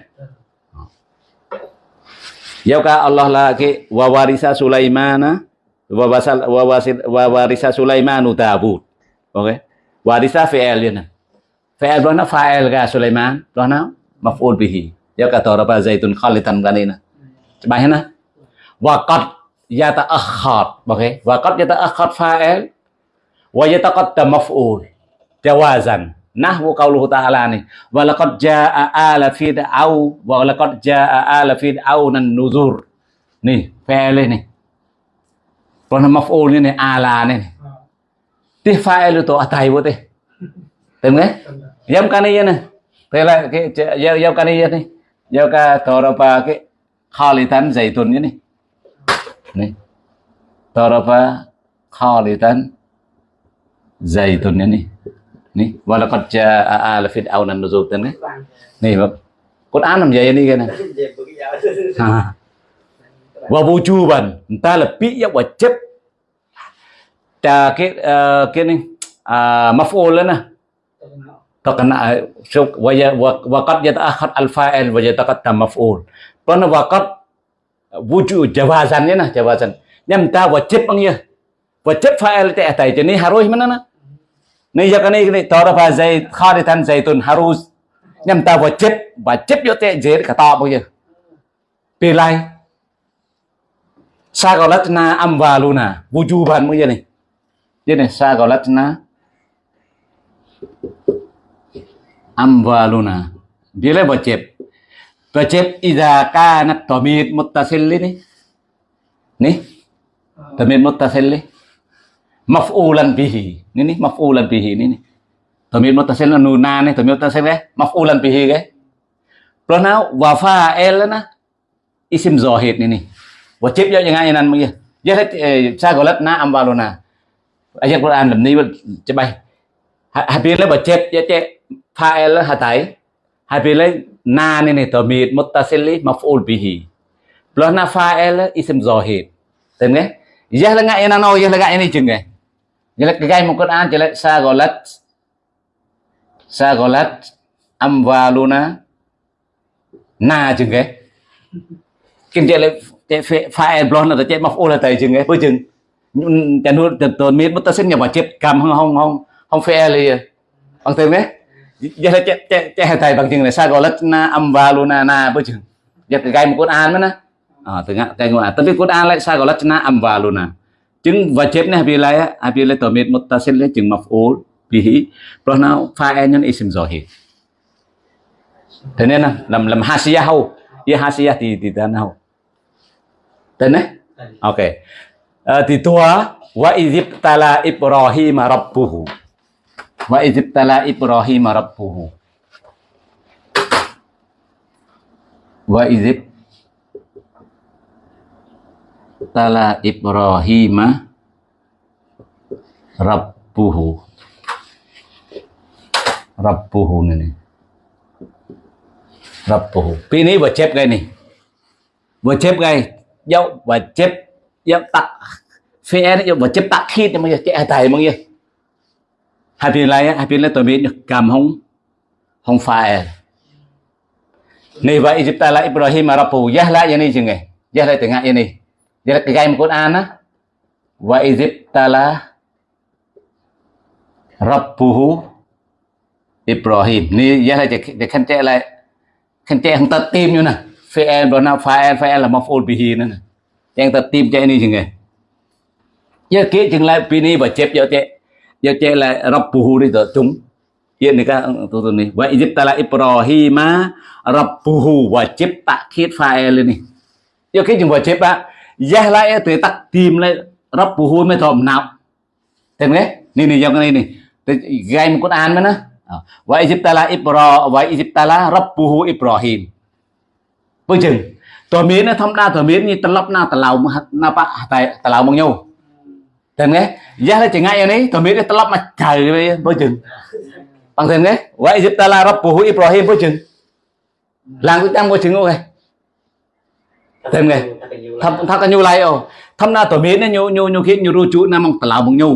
Yauka Allah lagi wa warisa Sulaimana wa wasal wa wasil wa warisa Sulaimanu Tabut. Oke. Warisa fi'il ya. Fi'il berna fa'il ga Sulaiman, berna maf'ul bihi. Yauka taraba zaitun khalitan ganina. Coba na. Wa qad yata'akhkhar. Oke. Okay. Wa qad yata'akhkhar fa'il wa yataqaddam maf'ul. Jawazan. nahwu qauluhu ta'ala nih walaqad jaa ala fir'au walaqad jaa ala fir'aun nuzur nih fi'il nih còn maf'ul ini nih ala nih ti fa'il itu atai bu teh tem nggak yam kan iya nih tela ke yam kan iya nih yam ka toropa ke khalitan zaitun ini nih toropa khalitan zaitun ini ni walaqad jaa ala fir'aun an-nuzur này mà Quran làm vậy đi *laughs* cái này? À. và vô chu bần ta là bị giác và chấp. Ta cái uh, cái này à maf'ul lên nè. Terkena waqad yata'akhad al-fa'il wa yataqaddam maf'ul karena waqad wujud jawazannya nah jawazan nyam ta wajib bang ya wajib fa'il teh tai jadi harus mana nah Ni ya kani ni tora pa zai kharitan zaitun harus nhằm ta wajib này sa gọi jer na âm và luôn à amwaluna. Wujuban mo chết eh. chết ida ca nát Bila wajib. ta xin kanat này này ni. Ni, ta xin ni. Maf'ulan bihi. Ni ni maf'ulan bihi ni ni. tamir mutasil là nuna ni, tamid muttasil eh maf'ulan bihi cái. Rồi nào wa fa'il na isim zahid ni ni. Wajib ya yang ayan mo ya. Ya na amwaluna. Ayat Quran làm ni cho bay. Hai bên lấy wajib ya cek fa'il là hatai. Hai bên lấy na ni ni tamir mutasil maf'ul bihi. Plus na fa'il isim zahid. Tên nghe? Ya là ngại na no ya là ngại ni chừng nghe. Ya là cái một Quran chỉ là sagolat sagolat amwaluna na chừng cái. Kinh chỉ là cái fa'il plus là mọc ô là tay chừng cái Với chừng. Chẳng nuôi tồn miết xin nhà mà chết cầm không không không không fa'il là bằng tiếng đấy giờ là chạy chạy chạy thầy bằng chừng này sa gọi là na, âm và luna na bây chừng. Giờ cái gai một Quran nữa à từ ngã, cái ngã tapi Quran lại sa gọi là na, âm và luna và chết này vì lại vì lại mua ta xin lấy chừng maf'ul hí, rồi nào fa'il nhân isim hết, thế nên là làm làm hasiyah hau ya hasiyah thì thì ta nào? Thế này ok. À, thì tua wa idib tala ibrahim rabbuhu. Wa idibtala Ibrahim rabbuhu. Wa izib tala Ibrahima rabbuhu. Rabbuhu này rabbuhu. Pi này vừa chép cái này vừa chép cái dấu và chép. Dấu tắc phe nó vừa chép tắc khi mà chạy tài mọi người. Hai bên này hai bên này tôi biết được cầm không không phải. Này vậy Egypt ta lại Ibrahim Arabu giá lại như này chừng đây là cái game một Quran á. Và Egypt Rabbuhu Ibrahim. Ni giá là để khăn trẻ lại. Khăn trẻ không tật tim như nè Fi'el đó nào Fa'el Fa'el là maf'ul bihi nữa nè. Yang tật tim trẻ này chừng này. Giờ kia chừng lại, Pini và chép cho trẻ giờ chạy là rabbuhu đi rồi chúng hiện này các, tôi tôi này. Vậy giúp ta Rabbuhu Ibrahim chép tạ khiết fa'il e lên này. Giờ cái chúng chép á giá lại từ tắc tìm lại rabbuhu mê thòm nào thêm nghe này này trong cái này này. Gai một con an mới nè vậy Egypta ta là Ibrahim vậy giúp ta là rabbuhu Ibrahim. Với chừng. Tờ miến nó thông đa tờ miến như tân lấp na tà lào na bạ tại tà lào bằng nhau. Thêm nghe, giá là chỉ ngay này, tờ miến cái tập mà trời với vâng chừng. Bằng thêm nghe, vậy giúp ta là Rabbuhu Ibrahim với chừng. Làm cái trăm với chừng ok. តែងៃថាថាកញូឡៃអូធម្មតាតមានញូញូញូគៀញូរូជូណាមកតឡៅមកញូ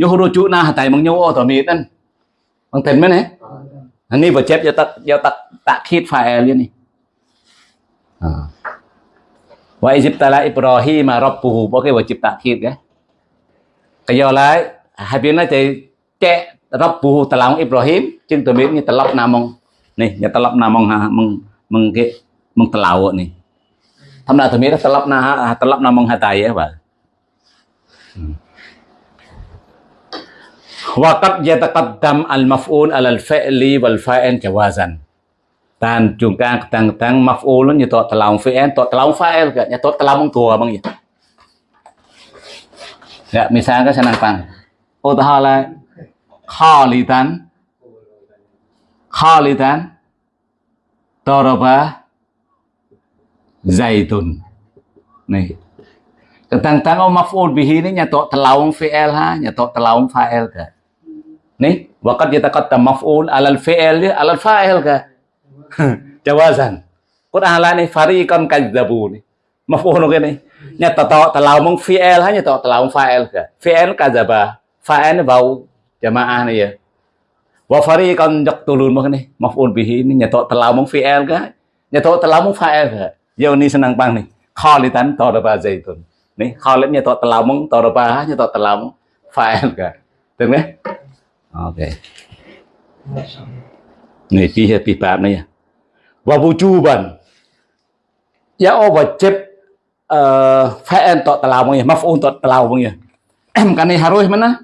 ញូរូជូណាតែមកញូអូតមានហ្នឹងបងទេមែនទេអានេះបើជិបយកតាយកតាតាខៀត file នេះអឺវ៉ៃជីបតាឡាអ៊ីប្រូហ៊ីម៉ារ៉បពូអូខេបើជីបតាខៀតគេកយោឡៃហើយពីនេះតែកែរ៉បពូតឡៅអ៊ីប្រូហ៊ីមជាងតមាននេះតឡប់ណាមកនេះយកតឡប់ណាមកហាមកមកគេមកតឡៅនេះ Thâm na thumira talap na talap na mong hataya ba. Wa tập đam al-maf'ul al al-fi'li wal fa'il jawazan. Tan chúng ta tăng tăng maf'ul như tot talaung fi'il, làm talaung fa'il kat nya tot talaung tua bang ya. Ya, misalnya senang pang. Utahala khalidan khalidan toroba zaitun. Nih. Tentang oh maf'ul bihi ini nyato telawung fi'il ha, nyato telawung fa'il ka. Nih, waqad yataqaddam maf'ul alal fi'il alal fa'il ka. *laughs* Jawazan. Quran la ni fariqan kadzabu ni. Maf'ul cái này nhà tờ tọ tờ lao mong fiel hay nhà tọ tờ lao mong fa'il cả fiel cả giờ bà fa'il vào jamaah này ya wa fari kon jok tulun mah nih maf'ul bihi ini nhà tọ tờ lao mong fiel cả nhà yo ni senang pang ni khali tan to da ba zaitun ni khali nya to talamong to da ba nya to talam file ka được đấy. Ok. Này pi hết pi bạp này à. và vũ trụ bần. Ya ô và chép ờ, phải ăn tọt tàu mong mà to tọt tàu mong em cái này harus mana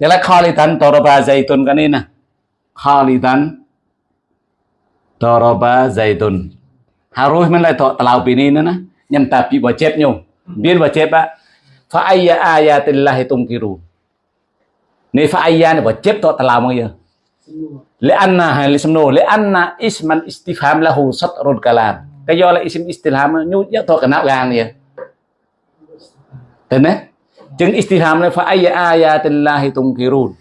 thế là khali tan toroba zaitun cái này nè. Khali tan toroba zaitun harus menilai talau ini nana yang tapi wajib nyu biar wajib pak fa ayya ayatillah tungkiru ni fa ayya ni wajib to talau mang ya lianna li semnu lianna isman istifham lahu satrul kalam cái do là isim istifham nyu ya to kana gan ya tene jeung istifham ni fa ayya ayatillah tungkirun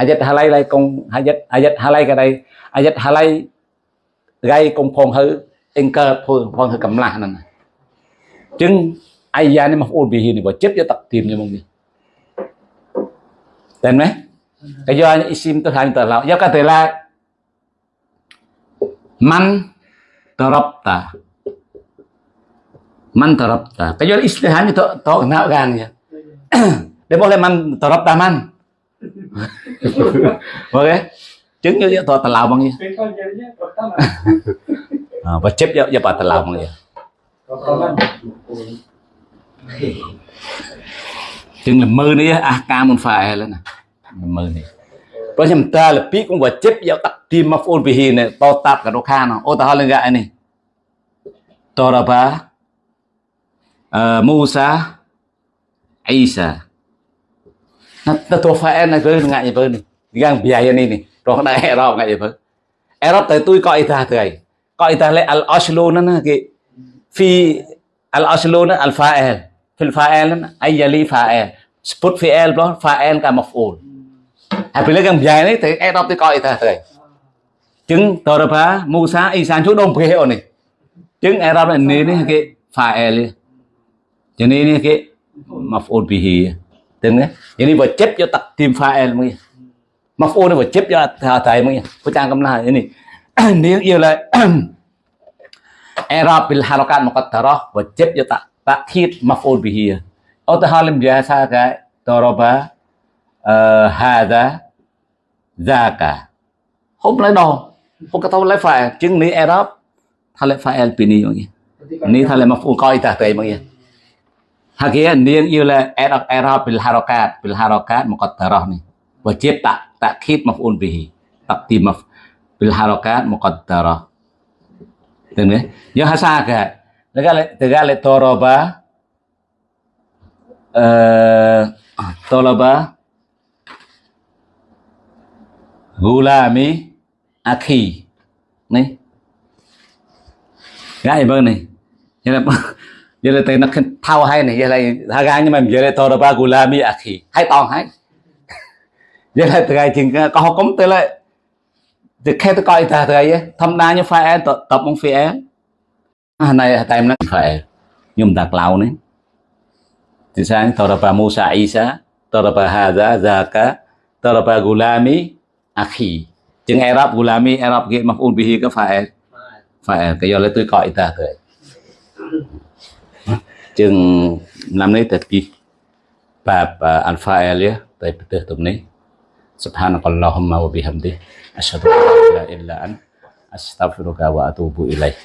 ayat halai lai kong ayat ayat halai cái đây ayat halai gai kong phong hư en cơ phong phong hư cầm la nè. Chứng ayat này mà ôn bì này bỏ chấp cho tập tìm như mong đi. Tên đấy cái do isim tôi hành tờ lão do cái tờ *clears throat* là man tarabta man *laughs* tarabta cái do istilahnya to to kenal kan ya dia boleh man tarabta man. Oke chứng như to tờ lão bằng ya *laughs* Wajib ya ya pada lama ya. Chừng là mơ nữa à ca một phải lên nè. Mơ này. Bởi vì ta là biết cũng wajib ya taqdim maf'ul bihi này to tạp cả đồ khan. Ô, ta hơn gạ này. Toraba ờ, Musa Isa. Nó tôi phải nó cứ ngại như vậy này. Gang biaya này này. Rồi nó đã erop ngại như vậy. Erop tới tôi coi ta thời coi তাহলে al aslu nó nó cái phi al aslu nó al fa'il fil fa'il nó ai yali fa'il sput fi'il đó fa'il cả maf'ul à bây giờ cái dài này thì ai đó thì coi ta rồi chứng tờ ra phá Musa Isan chú đông phê này chứng ai đó là nế này cái fa'il cho nên này cái maf'ul bihi từng đấy cho nên vừa chép cho tập tìm fa'il mới maf'ul nó vừa chép cho thầy mới có trang cầm lại như này *coughs* nếu yêu là Arab *coughs* bil harakat muqaddarah vật chấp cho tak takhid maf'ul bihi atau hal yang biasa kayak daraba uh, hada zaka không lấy đồ. Không có tao lấy phải chứng ní Arab thay lấy phải el pini mọi người. Ní thay lấy mà phụ coi ta tây mọi người. Hakia niên yêu là Arab Arab bil harakat bil harakat muqaddarah ni wajib tak takhid maf'ul bihi taqdim maf'ul bil harakat muqaddarah Tengok ya. Yang hasa ka. Tegale tegale toroba eh ah, toroba Gulami Akhi. Ni. gái bên này vậy là vậy là tên nó thao hay này vậy là thao gái nhưng mà vậy là thôi Gulami Akhi. Hay toàn hay vậy là từ ngày chừng có học cống tới lại thì khi tôi coi ta từ ngày thăm đa như phải tập tập mong phải à, này tại em nó phải nhưng đặt lâu này. Thì sáng thôi ba Musa Isa thôi ba Haza Zaka thôi ba Gulami akhi. Chừng Arab gulami Arab cái maf'ul bihi cái phải phải cái do lấy tôi gọi ta thôi chừng năm nay thật kỳ bab al fa'il tại bữa tụm này subhanakallahumma wa bihamdi asyhadu an la ilaha illa anta astaghfiruka wa atubu ilaik